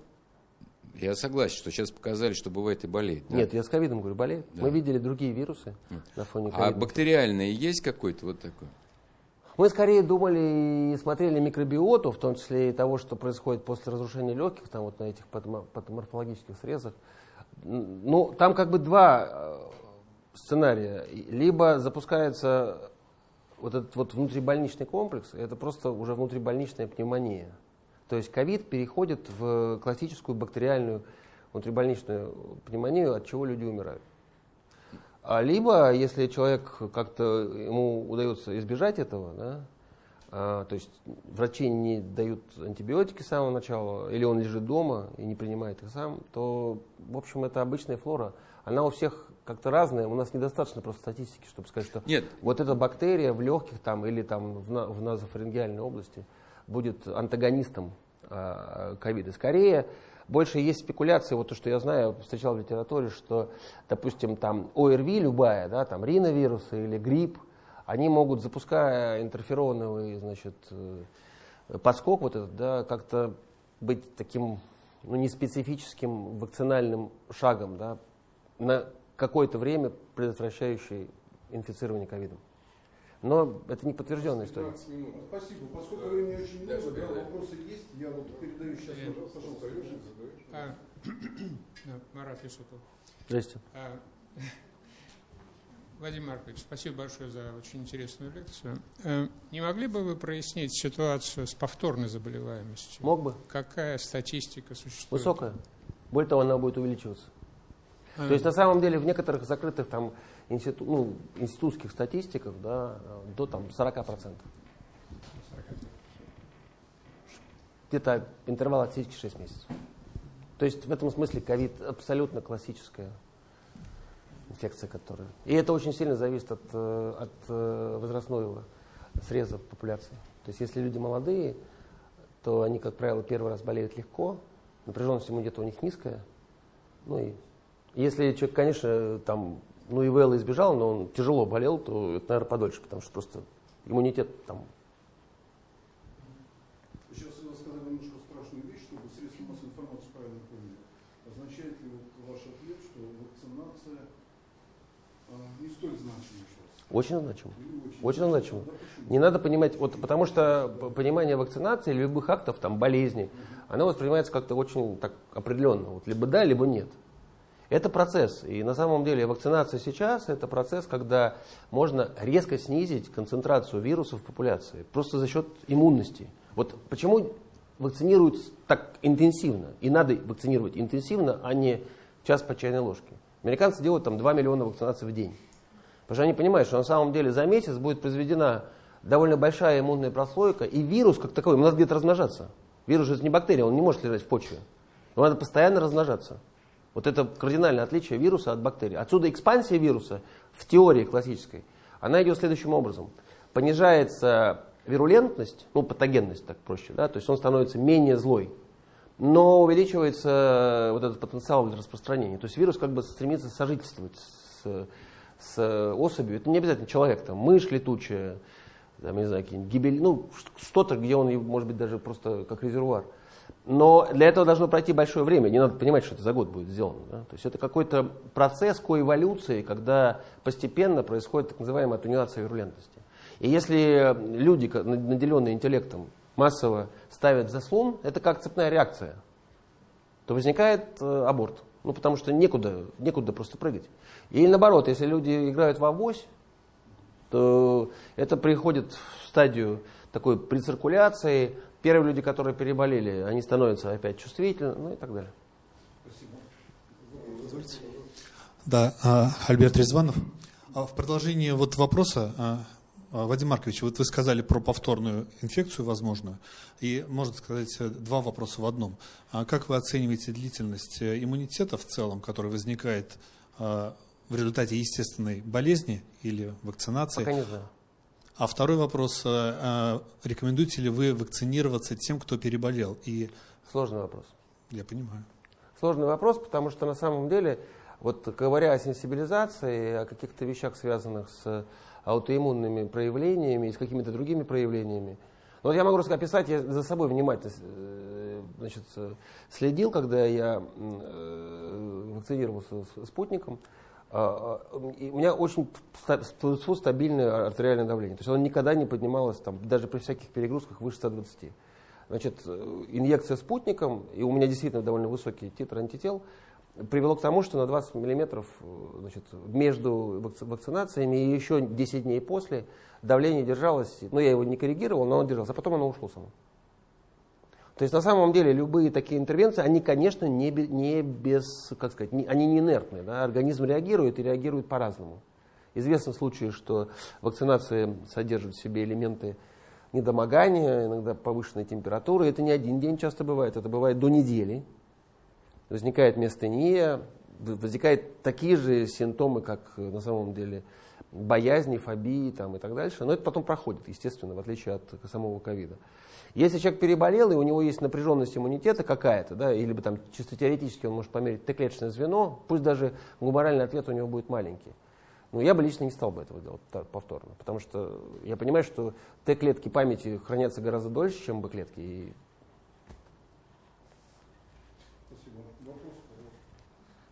Я согласен, что сейчас показали, что бывает и болеет. Да? Нет, я с ковидом говорю, болеет. Да. Мы видели другие вирусы Нет. на фоне ковида. А бактериальные есть какой-то вот такой? Мы скорее думали и смотрели микробиоту, в том числе и того, что происходит после разрушения легких, там вот на этих патоморфологических срезах. Ну, там как бы два э, сценария. Либо запускается вот этот вот внутрибольничный комплекс, это просто уже внутрибольничная пневмония. То есть ковид переходит в классическую бактериальную внутрибольничную пневмонию, от чего люди умирают. А либо, если человек как-то ему удается избежать этого, да, а, то есть врачи не дают антибиотики с самого начала, или он лежит дома и не принимает их сам, то, в общем, это обычная флора. Она у всех как-то разная. У нас недостаточно просто статистики, чтобы сказать, что Нет. вот эта бактерия в легких там, или там в, на, в назофарингеальной области будет антагонистом а, ковида. Скорее, больше есть спекуляции, вот то, что я знаю, встречал в литературе, что, допустим, там ОРВИ любая, да, там риновирусы или грипп, они могут, запуская интерфероновый, значит, э, подскок вот этот, да, как-то быть таким, ну, неспецифическим вакцинальным шагом, да, на какое-то время предотвращающий инфицирование ковидом. Но это не подтвержденная история. Минут. Спасибо. Поскольку времени очень много, да, вопросы есть, я вот передаю сейчас, пожалуйста. А, Марат Исутов. Здрасте. А, Вадим Маркович, спасибо большое за очень интересную лекцию. Э, не могли бы вы прояснить ситуацию с повторной заболеваемостью? Мог бы. Какая статистика существует? Высокая. Более того, она будет увеличиваться. А, То есть на самом деле в некоторых закрытых там институ, ну, институтских статистиках да, до там, 40%. Где-то интервал отсечки 6 месяцев. То есть в этом смысле ковид абсолютно классическая инфекция, которая... И это очень сильно зависит от, э, от э, возрастного среза популяции. То есть если люди молодые, то они, как правило, первый раз болеют легко, напряженность иммунитета у них низкая. Ну и если человек, конечно, там, ну и ВЛ избежал, но он тяжело болел, то это, наверное, подольше, потому что просто иммунитет там Сейчас вы сказали немножко страшную вещь, чтобы средства массовой информации правильно поняли. Означает ли вот ваш ответ, что вакцинация а, не столь значима сейчас? очень значимо. Очень, Очень значимо. Да? Не надо понимать, вот, потому что понимание вакцинации или любых актов, там, болезней, оно воспринимается как-то очень так определенно. Вот, либо да, либо нет. Это процесс. И на самом деле вакцинация сейчас это процесс, когда можно резко снизить концентрацию вирусов в популяции. Просто за счет иммунности. Вот почему вакцинируют так интенсивно. И надо вакцинировать интенсивно, а не час по чайной ложке. Американцы делают там 2 миллиона вакцинаций в день. Потому что они понимают, что на самом деле за месяц будет произведена довольно большая иммунная прослойка, и вирус как таковой, ему надо где-то размножаться. Вирус же это не бактерия, он не может лежать в почве. Ему надо постоянно размножаться. Вот это кардинальное отличие вируса от бактерий. Отсюда экспансия вируса в теории классической, она идет следующим образом. Понижается вирулентность, ну патогенность так проще, да, то есть он становится менее злой, но увеличивается вот этот потенциал для распространения. То есть вирус как бы стремится сожительствовать с, с особью. Это не обязательно человек, там, мышь летучая, там, не знаю, какие-нибудь гибель, ну, что-то, где он, может быть, даже просто как резервуар. Но для этого должно пройти большое время. Не надо понимать, что это за год будет сделано. Да? То есть это какой-то процесс коэволюции, когда постепенно происходит так называемая атенуация вирулентности. И если люди, наделенные интеллектом, массово ставят заслон, это как цепная реакция, то возникает э, аборт. Ну, потому что некуда, некуда просто прыгать. Или наоборот, если люди играют в авось, то это приходит в стадию такой прециркуляции. Первые люди, которые переболели, они становятся опять чувствительны, ну и так далее. Да, а, Альберт Резванов. А В продолжении вот вопроса, а, Вадим Маркович, вот вы сказали про повторную инфекцию возможную, и можно сказать два вопроса в одном. Как вы оцениваете длительность э, иммунитета в целом, который возникает в результате естественной болезни или вакцинации? Пока не знаю. А второй вопрос, а, а, рекомендуете ли вы вакцинироваться тем, кто переболел? И Сложный вопрос. я понимаю. Сложный вопрос, потому что на самом деле, вот говоря о сенсибилизации, о каких-то вещах, связанных с аутоиммунными проявлениями и с какими-то другими проявлениями, ну, вот я могу описать, я за собой внимательно э, значит, э, следил, когда я э, вакцинировался с спутником. А, а, У меня очень ста- ста- стабильное артериальное давление. То есть оно никогда не поднималось, там, даже при всяких перегрузках, выше 120. Значит, э, инъекция спутником, и у меня действительно довольно высокий титр антител, привело к тому, что на 20 миллиметров э, значит, между вакци- вакцинациями и еще 10 дней после давление держалось, ну я его не коррегировал, но оно держалось, а потом оно ушло само. То есть на самом деле любые такие интервенции, они, конечно, не, не без, как сказать, не- они не инертные. Да? Организм реагирует и реагирует по-разному. Известны случаи, что вакцинация содержит в себе элементы недомогания, иногда повышенной температуры. Это не один день часто бывает, это бывает до недели. Возникает миостения, в- возникают такие же симптомы, как э, на самом деле боязни, фобии там, и так дальше. Но это потом проходит, естественно, в отличие от самого ковида. Если человек переболел, и у него есть напряженность иммунитета какая-то, да, или бы там чисто теоретически он может померить Т-клеточное звено, пусть даже гуморальный ответ у него будет маленький. Ну, я бы лично не стал бы этого делать повторно, потому что я понимаю, что Т-клетки памяти хранятся гораздо дольше, чем Б-клетки. И Спасибо. Вопрос, пожалуйста.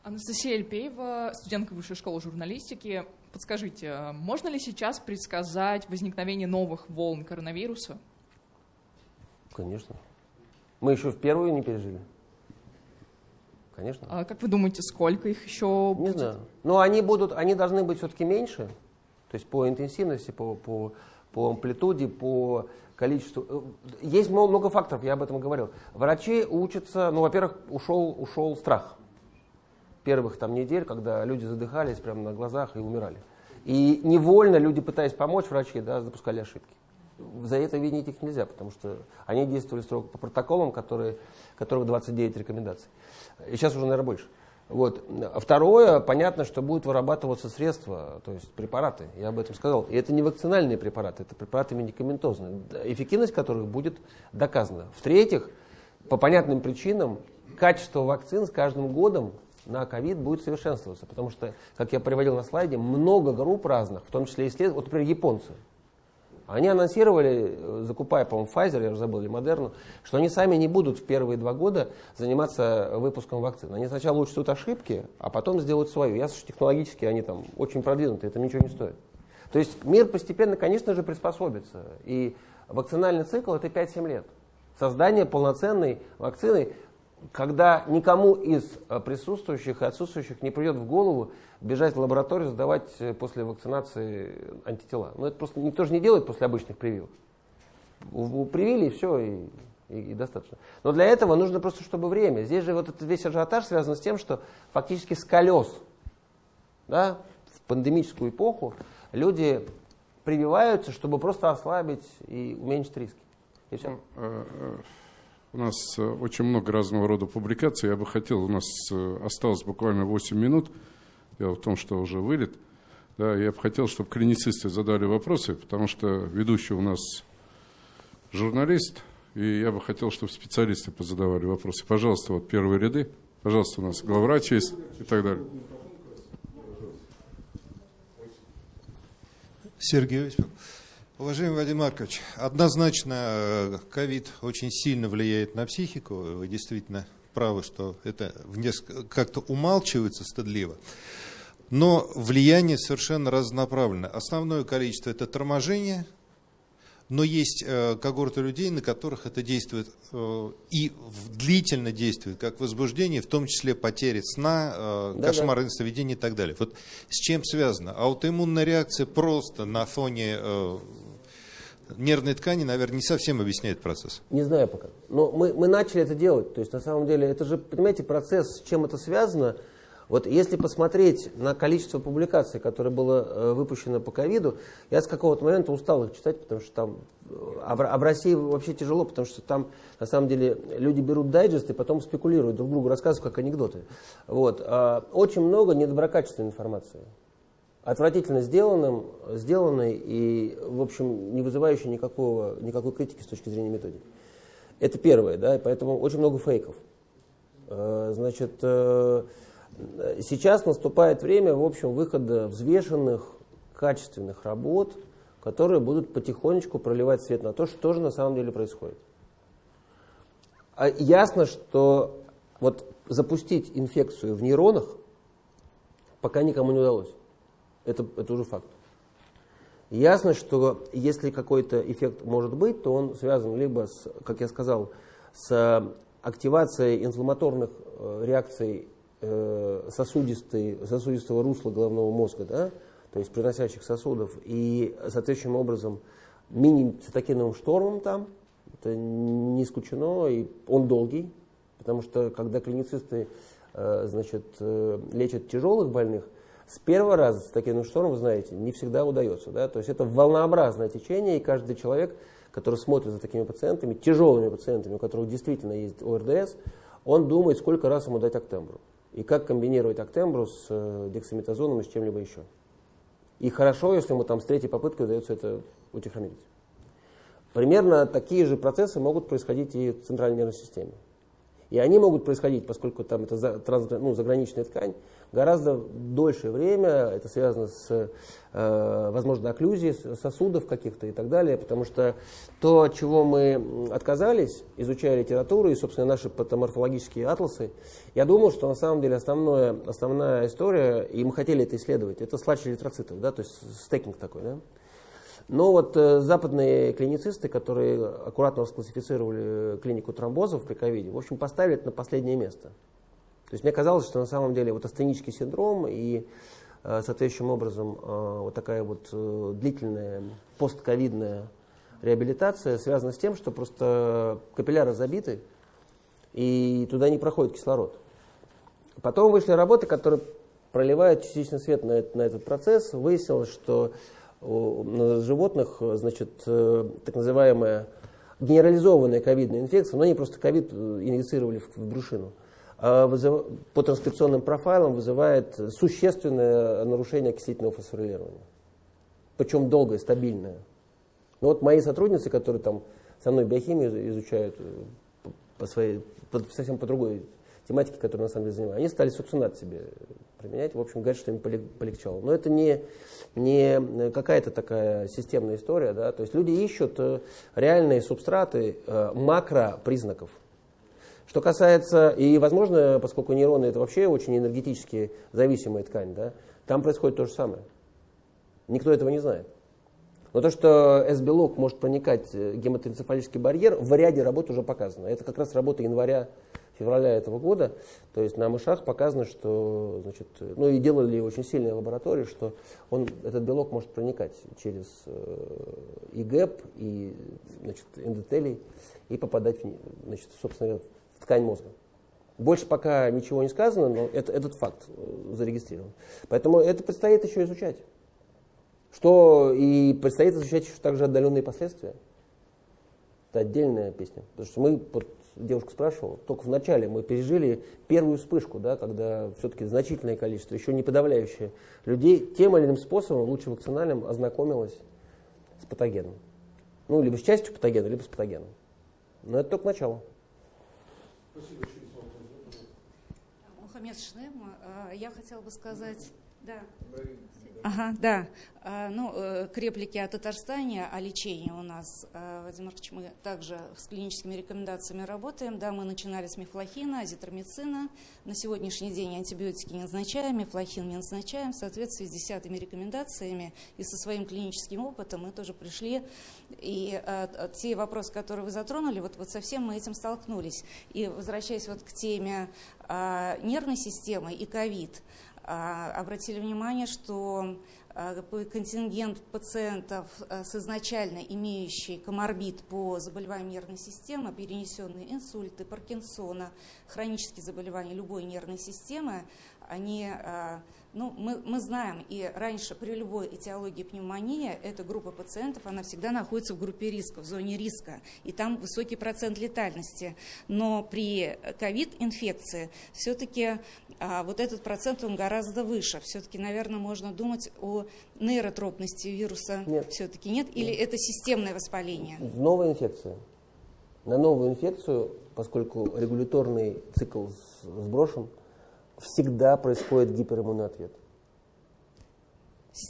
Анастасия Альпеева, студентка Высшей школы журналистики. Подскажите, а можно ли сейчас предсказать возникновение новых волн коронавируса? Конечно. Мы еще в первую не пережили. Конечно. А как вы думаете, сколько их еще Не будет? знаю. Но они будут, они должны быть все-таки меньше. То есть по интенсивности, по, по, по амплитуде, по количеству. Э, Есть много, факторов, я об этом говорил. Врачи учатся, ну, во-первых, ушел, ушел страх. Первых там недель, когда люди задыхались прямо на глазах и умирали. И невольно люди, пытаясь помочь врачи, да, допускали ошибки. За это винить их нельзя, потому что они действовали строго по протоколам, которые, которых 29 рекомендаций. И сейчас уже, наверное, больше. Вот. А Второе, понятно, что будут вырабатываться средства, то есть препараты, я об этом сказал. И это не вакцинальные препараты, это препараты медикаментозные, эффективность которых будет доказана. В-третьих, по понятным причинам, качество вакцин с каждым годом на ковид будет совершенствоваться, потому что, как я приводил на слайде, много групп разных, в том числе исследователи, вот, например, японцы. Они анонсировали, э, закупая, по-моему, Pfizer, я уже забыл, или Moderna, что они сами не будут в первые два года заниматься выпуском вакцин. Они сначала учтут ошибки, а потом сделают свою. Ясно, что технологически они там очень продвинуты, это ничего не стоит. То есть мир постепенно, конечно же, приспособится. И вакцинальный цикл это 5-7 лет. Создание полноценной вакцины, когда никому из э, присутствующих и отсутствующих не придет в голову бежать в лабораторию, сдавать э, после вакцинации антитела. Но это просто никто же не делает после обычных прививок. Привили и все, и, и- и достаточно. Но для этого нужно просто, чтобы время. Здесь же вот этот весь ажиотаж связан с тем, что фактически с колес да, в пандемическую эпоху люди прививаются, чтобы просто ослабить и уменьшить риски. И все. У нас э, очень много разного рода публикаций. Я бы хотел, у нас э, осталось буквально 8 минут. Дело в том, что уже вылет. Да, я бы хотел, чтобы клиницисты задали вопросы, потому что ведущий у нас журналист, и я бы хотел, чтобы специалисты позадавали вопросы. Пожалуйста, вот первые ряды. Пожалуйста, у нас главврач есть и так далее. Сергей Осипов. Уважаемый Вадим Маркович, однозначно э, ковид очень сильно влияет на психику. Вы действительно правы, что это как-то умалчивается стыдливо. Но влияние совершенно разнонаправленное. Основное количество это торможение, но есть э, когорты людей, на которых это действует э, и длительно действует, как возбуждение, в том числе потери сна, э, Да-да. кошмарное сновидение и так далее. Вот с чем связано? Аутоиммунная реакция просто на фоне э, нервной ткани, наверное, не совсем объясняет процесс. Не знаю пока. Но мы, мы начали это делать. То есть, на самом деле, это же, понимаете, процесс, с чем это связано. Вот если посмотреть на количество публикаций, которое было э, выпущено по ковиду, я с какого-то момента устал их читать, потому что там... э, А в, а в России вообще тяжело, потому что там, на самом деле, люди берут дайджесты и потом спекулируют, друг другу рассказывают, как анекдоты. Вот. А очень много недоброкачественной информации отвратительно сделанным, сделанной и, в общем, не вызывающей никакого, никакой критики с точки зрения методики. Это первое, да, и поэтому очень много фейков. Э, Значит, э, сейчас наступает время, в общем, выхода взвешенных, качественных работ, которые будут потихонечку проливать свет на то, что же на самом деле происходит. А ясно, что вот запустить инфекцию в нейронах пока никому не удалось. Это, это уже факт. Ясно, что если какой-то эффект может быть, то он связан либо с, как я сказал, с активацией инфламаторных э, реакций э, сосудистой, сосудистого русла головного мозга, да, то есть приносящих сосудов, и соответствующим образом мини-цитокиновым штормом там, это не исключено, и он долгий, потому что когда клиницисты э, значит, лечат тяжелых больных, с первого раза с таким штормом, вы знаете, не всегда удается. Да? То есть это волнообразное течение, и каждый человек, который смотрит за такими пациентами, тяжелыми пациентами, у которых действительно есть ОРДС, он думает, сколько раз ему дать актембру. И как комбинировать актембру с э, дексаметазоном и с чем-либо еще. И хорошо, если ему там с третьей попытки удается это утихомирить. Примерно такие же процессы могут происходить и в центральной нервной системе. И они могут происходить, поскольку там это за, трансгра- ну, заграничная ткань, гораздо дольшее время. Это связано с, э, возможно, окклюзией сосудов каких-то и так далее, потому что то, от чего мы отказались, изучая литературу и, собственно, наши патоморфологические атласы, я думал, что на самом деле основное, основная история, и мы хотели это исследовать, это сладче эритроцитов, да, то есть стекинг такой, да. Но вот э, западные клиницисты, которые аккуратно расклассифицировали клинику тромбозов при ковиде, в общем, поставили это на последнее место. То есть мне казалось, что на самом деле вот астенический синдром и э, соответствующим образом э, вот такая вот э, длительная постковидная реабилитация связана с тем, что просто капилляры забиты, и туда не проходит кислород. Потом вышли работы, которые проливают частичный свет на, на этот процесс. Выяснилось, что на животных, значит, так называемая генерализованная ковидная инфекция, но они просто ковид инъецировали в, в брюшину, по транскрипционным профайлам вызывает существенное нарушение окислительного фосфорилирования. Причем долгое, стабильное. Ну вот мои сотрудницы, которые там со мной биохимию изучают э, по своей, по, совсем по другой тематике, которую на самом деле занимаю, они стали сукцинат себе применять. В общем, говорят, что им полегчало. Но это не, не какая-то такая системная история. Да? То есть люди ищут э, реальные субстраты э, макропризнаков. Что касается, и возможно, поскольку нейроны это вообще очень энергетически зависимая ткань, да, там происходит то же самое. Никто этого не знает. Но то, что S-белок может проникать в э, гематоэнцефалический барьер, в ряде работ уже показано. Это как раз работа января февраля этого года, то есть на мышах показано, что, значит, ну и делали очень сильные лаборатории, что он, этот белок может проникать через э, и и значит, эндотелий, и попадать, в, значит, собственно, ткань мозга. Больше пока ничего не сказано, но это, этот факт э, зарегистрирован. Поэтому это предстоит еще изучать. Что и предстоит изучать еще также отдаленные последствия. Это отдельная песня. Потому что мы вот, девушка спрашивала, только в начале мы пережили первую вспышку, да, когда все-таки значительное количество, еще не подавляющее людей, тем или иным способом, лучше вакцинальным, ознакомилось с патогеном. Ну, либо с частью патогена, либо с патогеном. Но это только начало. Спасибо. Мухаммед Шнем, а, я хотела бы сказать... Да. Ага, да. А, ну, э, к реплике о Татарстане, о лечении у нас, э, Владимир Маркович, мы также с клиническими рекомендациями работаем. Да, мы начинали с мифлохина, азитромицина. На сегодняшний день антибиотики не назначаем, мифлохин не назначаем. В соответствии с десятыми рекомендациями и со своим клиническим опытом мы тоже пришли. И э, те вопросы, которые вы затронули, вот, вот совсем мы этим столкнулись. И возвращаясь вот к теме э, нервной системы и ковид, а, обратили внимание, что а, контингент пациентов а, с изначально имеющей коморбид по заболеваниям нервной системы, перенесенные инсульты, Паркинсона, хронические заболевания любой нервной системы, они ну, мы, мы знаем, и раньше при любой этиологии пневмонии эта группа пациентов, она всегда находится в группе риска, в зоне риска, и там высокий процент летальности. Но при ковид-инфекции все-таки а, вот этот процент, он гораздо выше. Все-таки, наверное, можно думать о нейротропности вируса. Нет. Все-таки нет? Или нет. это системное воспаление? Новая инфекция. На новую инфекцию, поскольку регуляторный цикл сброшен, всегда происходит гипериммунный ответ.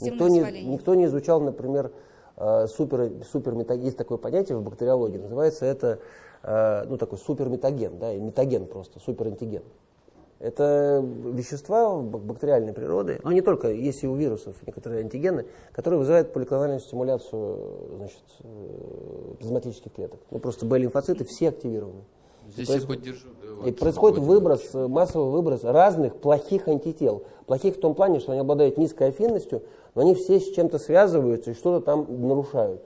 Никто не, никто не изучал, например, э, супер, суперметаген, есть такое понятие в бактериологии, называется это э, ну, такой суперметаген, да, и метаген просто, суперантиген. Это вещества бактериальной природы, но не только, есть и у вирусов некоторые антигены, которые вызывают поликлональную стимуляцию значит, э, плазматических клеток. Ну, просто Б-лимфоциты все активированы. Здесь происходит, я поддержу. Да, вот, и происходит выброс, массовый выброс разных плохих антител. Плохих в том плане, что они обладают низкой афинностью, но они все с чем-то связываются и что-то там нарушают.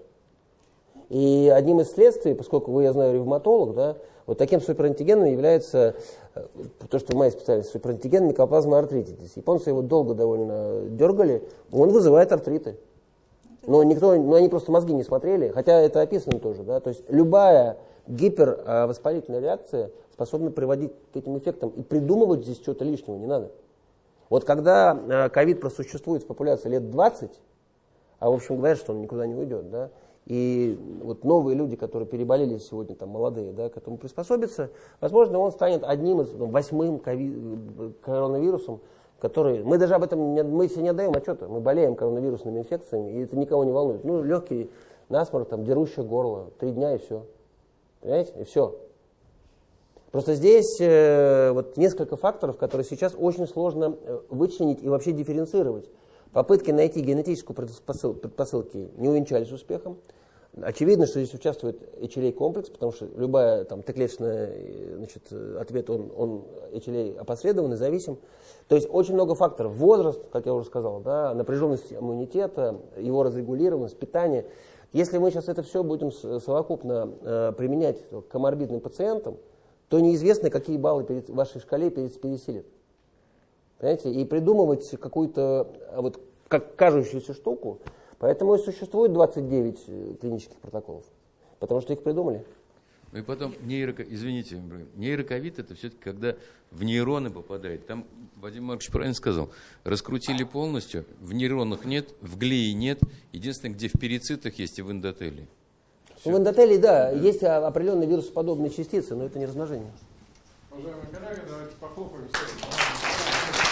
И одним из следствий, поскольку вы, я знаю, ревматолог, да, вот таким суперантигеном является э, то, что моя специальность, суперантиген микоплазма артритидис. Японцы его долго довольно дергали, он вызывает артриты. Но никто, но они просто мозги не смотрели, хотя это описано тоже, да, то есть любая гипервоспалительная реакция способна приводить к этим эффектам. И придумывать здесь что-то лишнего не надо. Вот когда э, ковид просуществует в популяции лет 20, а в общем говорят, что он никуда не уйдет, да, и вот новые люди, которые переболели сегодня, там, молодые, да, к этому приспособятся, возможно, он станет одним из, ну, восьмым коронавирусом, которые... Мы даже об этом не, мы себе не отдаем отчета. Мы болеем коронавирусными инфекциями, и это никого не волнует. Ну, легкий насморк, там, дерущее горло, три дня и все. Понимаете? И все. Просто здесь э, вот несколько факторов, которые сейчас очень сложно э, вычленить и вообще дифференцировать. Попытки найти генетическую предпосыл, предпосылки не увенчались успехом. Очевидно, что здесь участвует HLA комплекс, потому что любая там Т-клеточный э, значит, ответ, он, он HLA опосредованный, зависим. То есть очень много факторов. Возраст, как я уже сказал, да, напряженность иммунитета, его разрегулированность, питание. Если мы сейчас это все будем совокупно э, применять к коморбидным пациентам, то неизвестно, какие баллы перед вашей шкале пересилят. Понимаете? И придумывать какую-то а вот как кажущуюся штуку, поэтому и существует 29 э, клинических протоколов, потому что их придумали. Ну и потом, нейроко, извините, нейроковид это все-таки когда в нейроны попадает. Там Вадим Маркович правильно сказал, раскрутили полностью, в нейронах нет, в глии нет, единственное, где в перицитах есть и в эндотелии. В эндотелии, да, есть определенные вирусоподобные частицы, но это не размножение. Уважаемые коллеги, давайте похлопаем всем.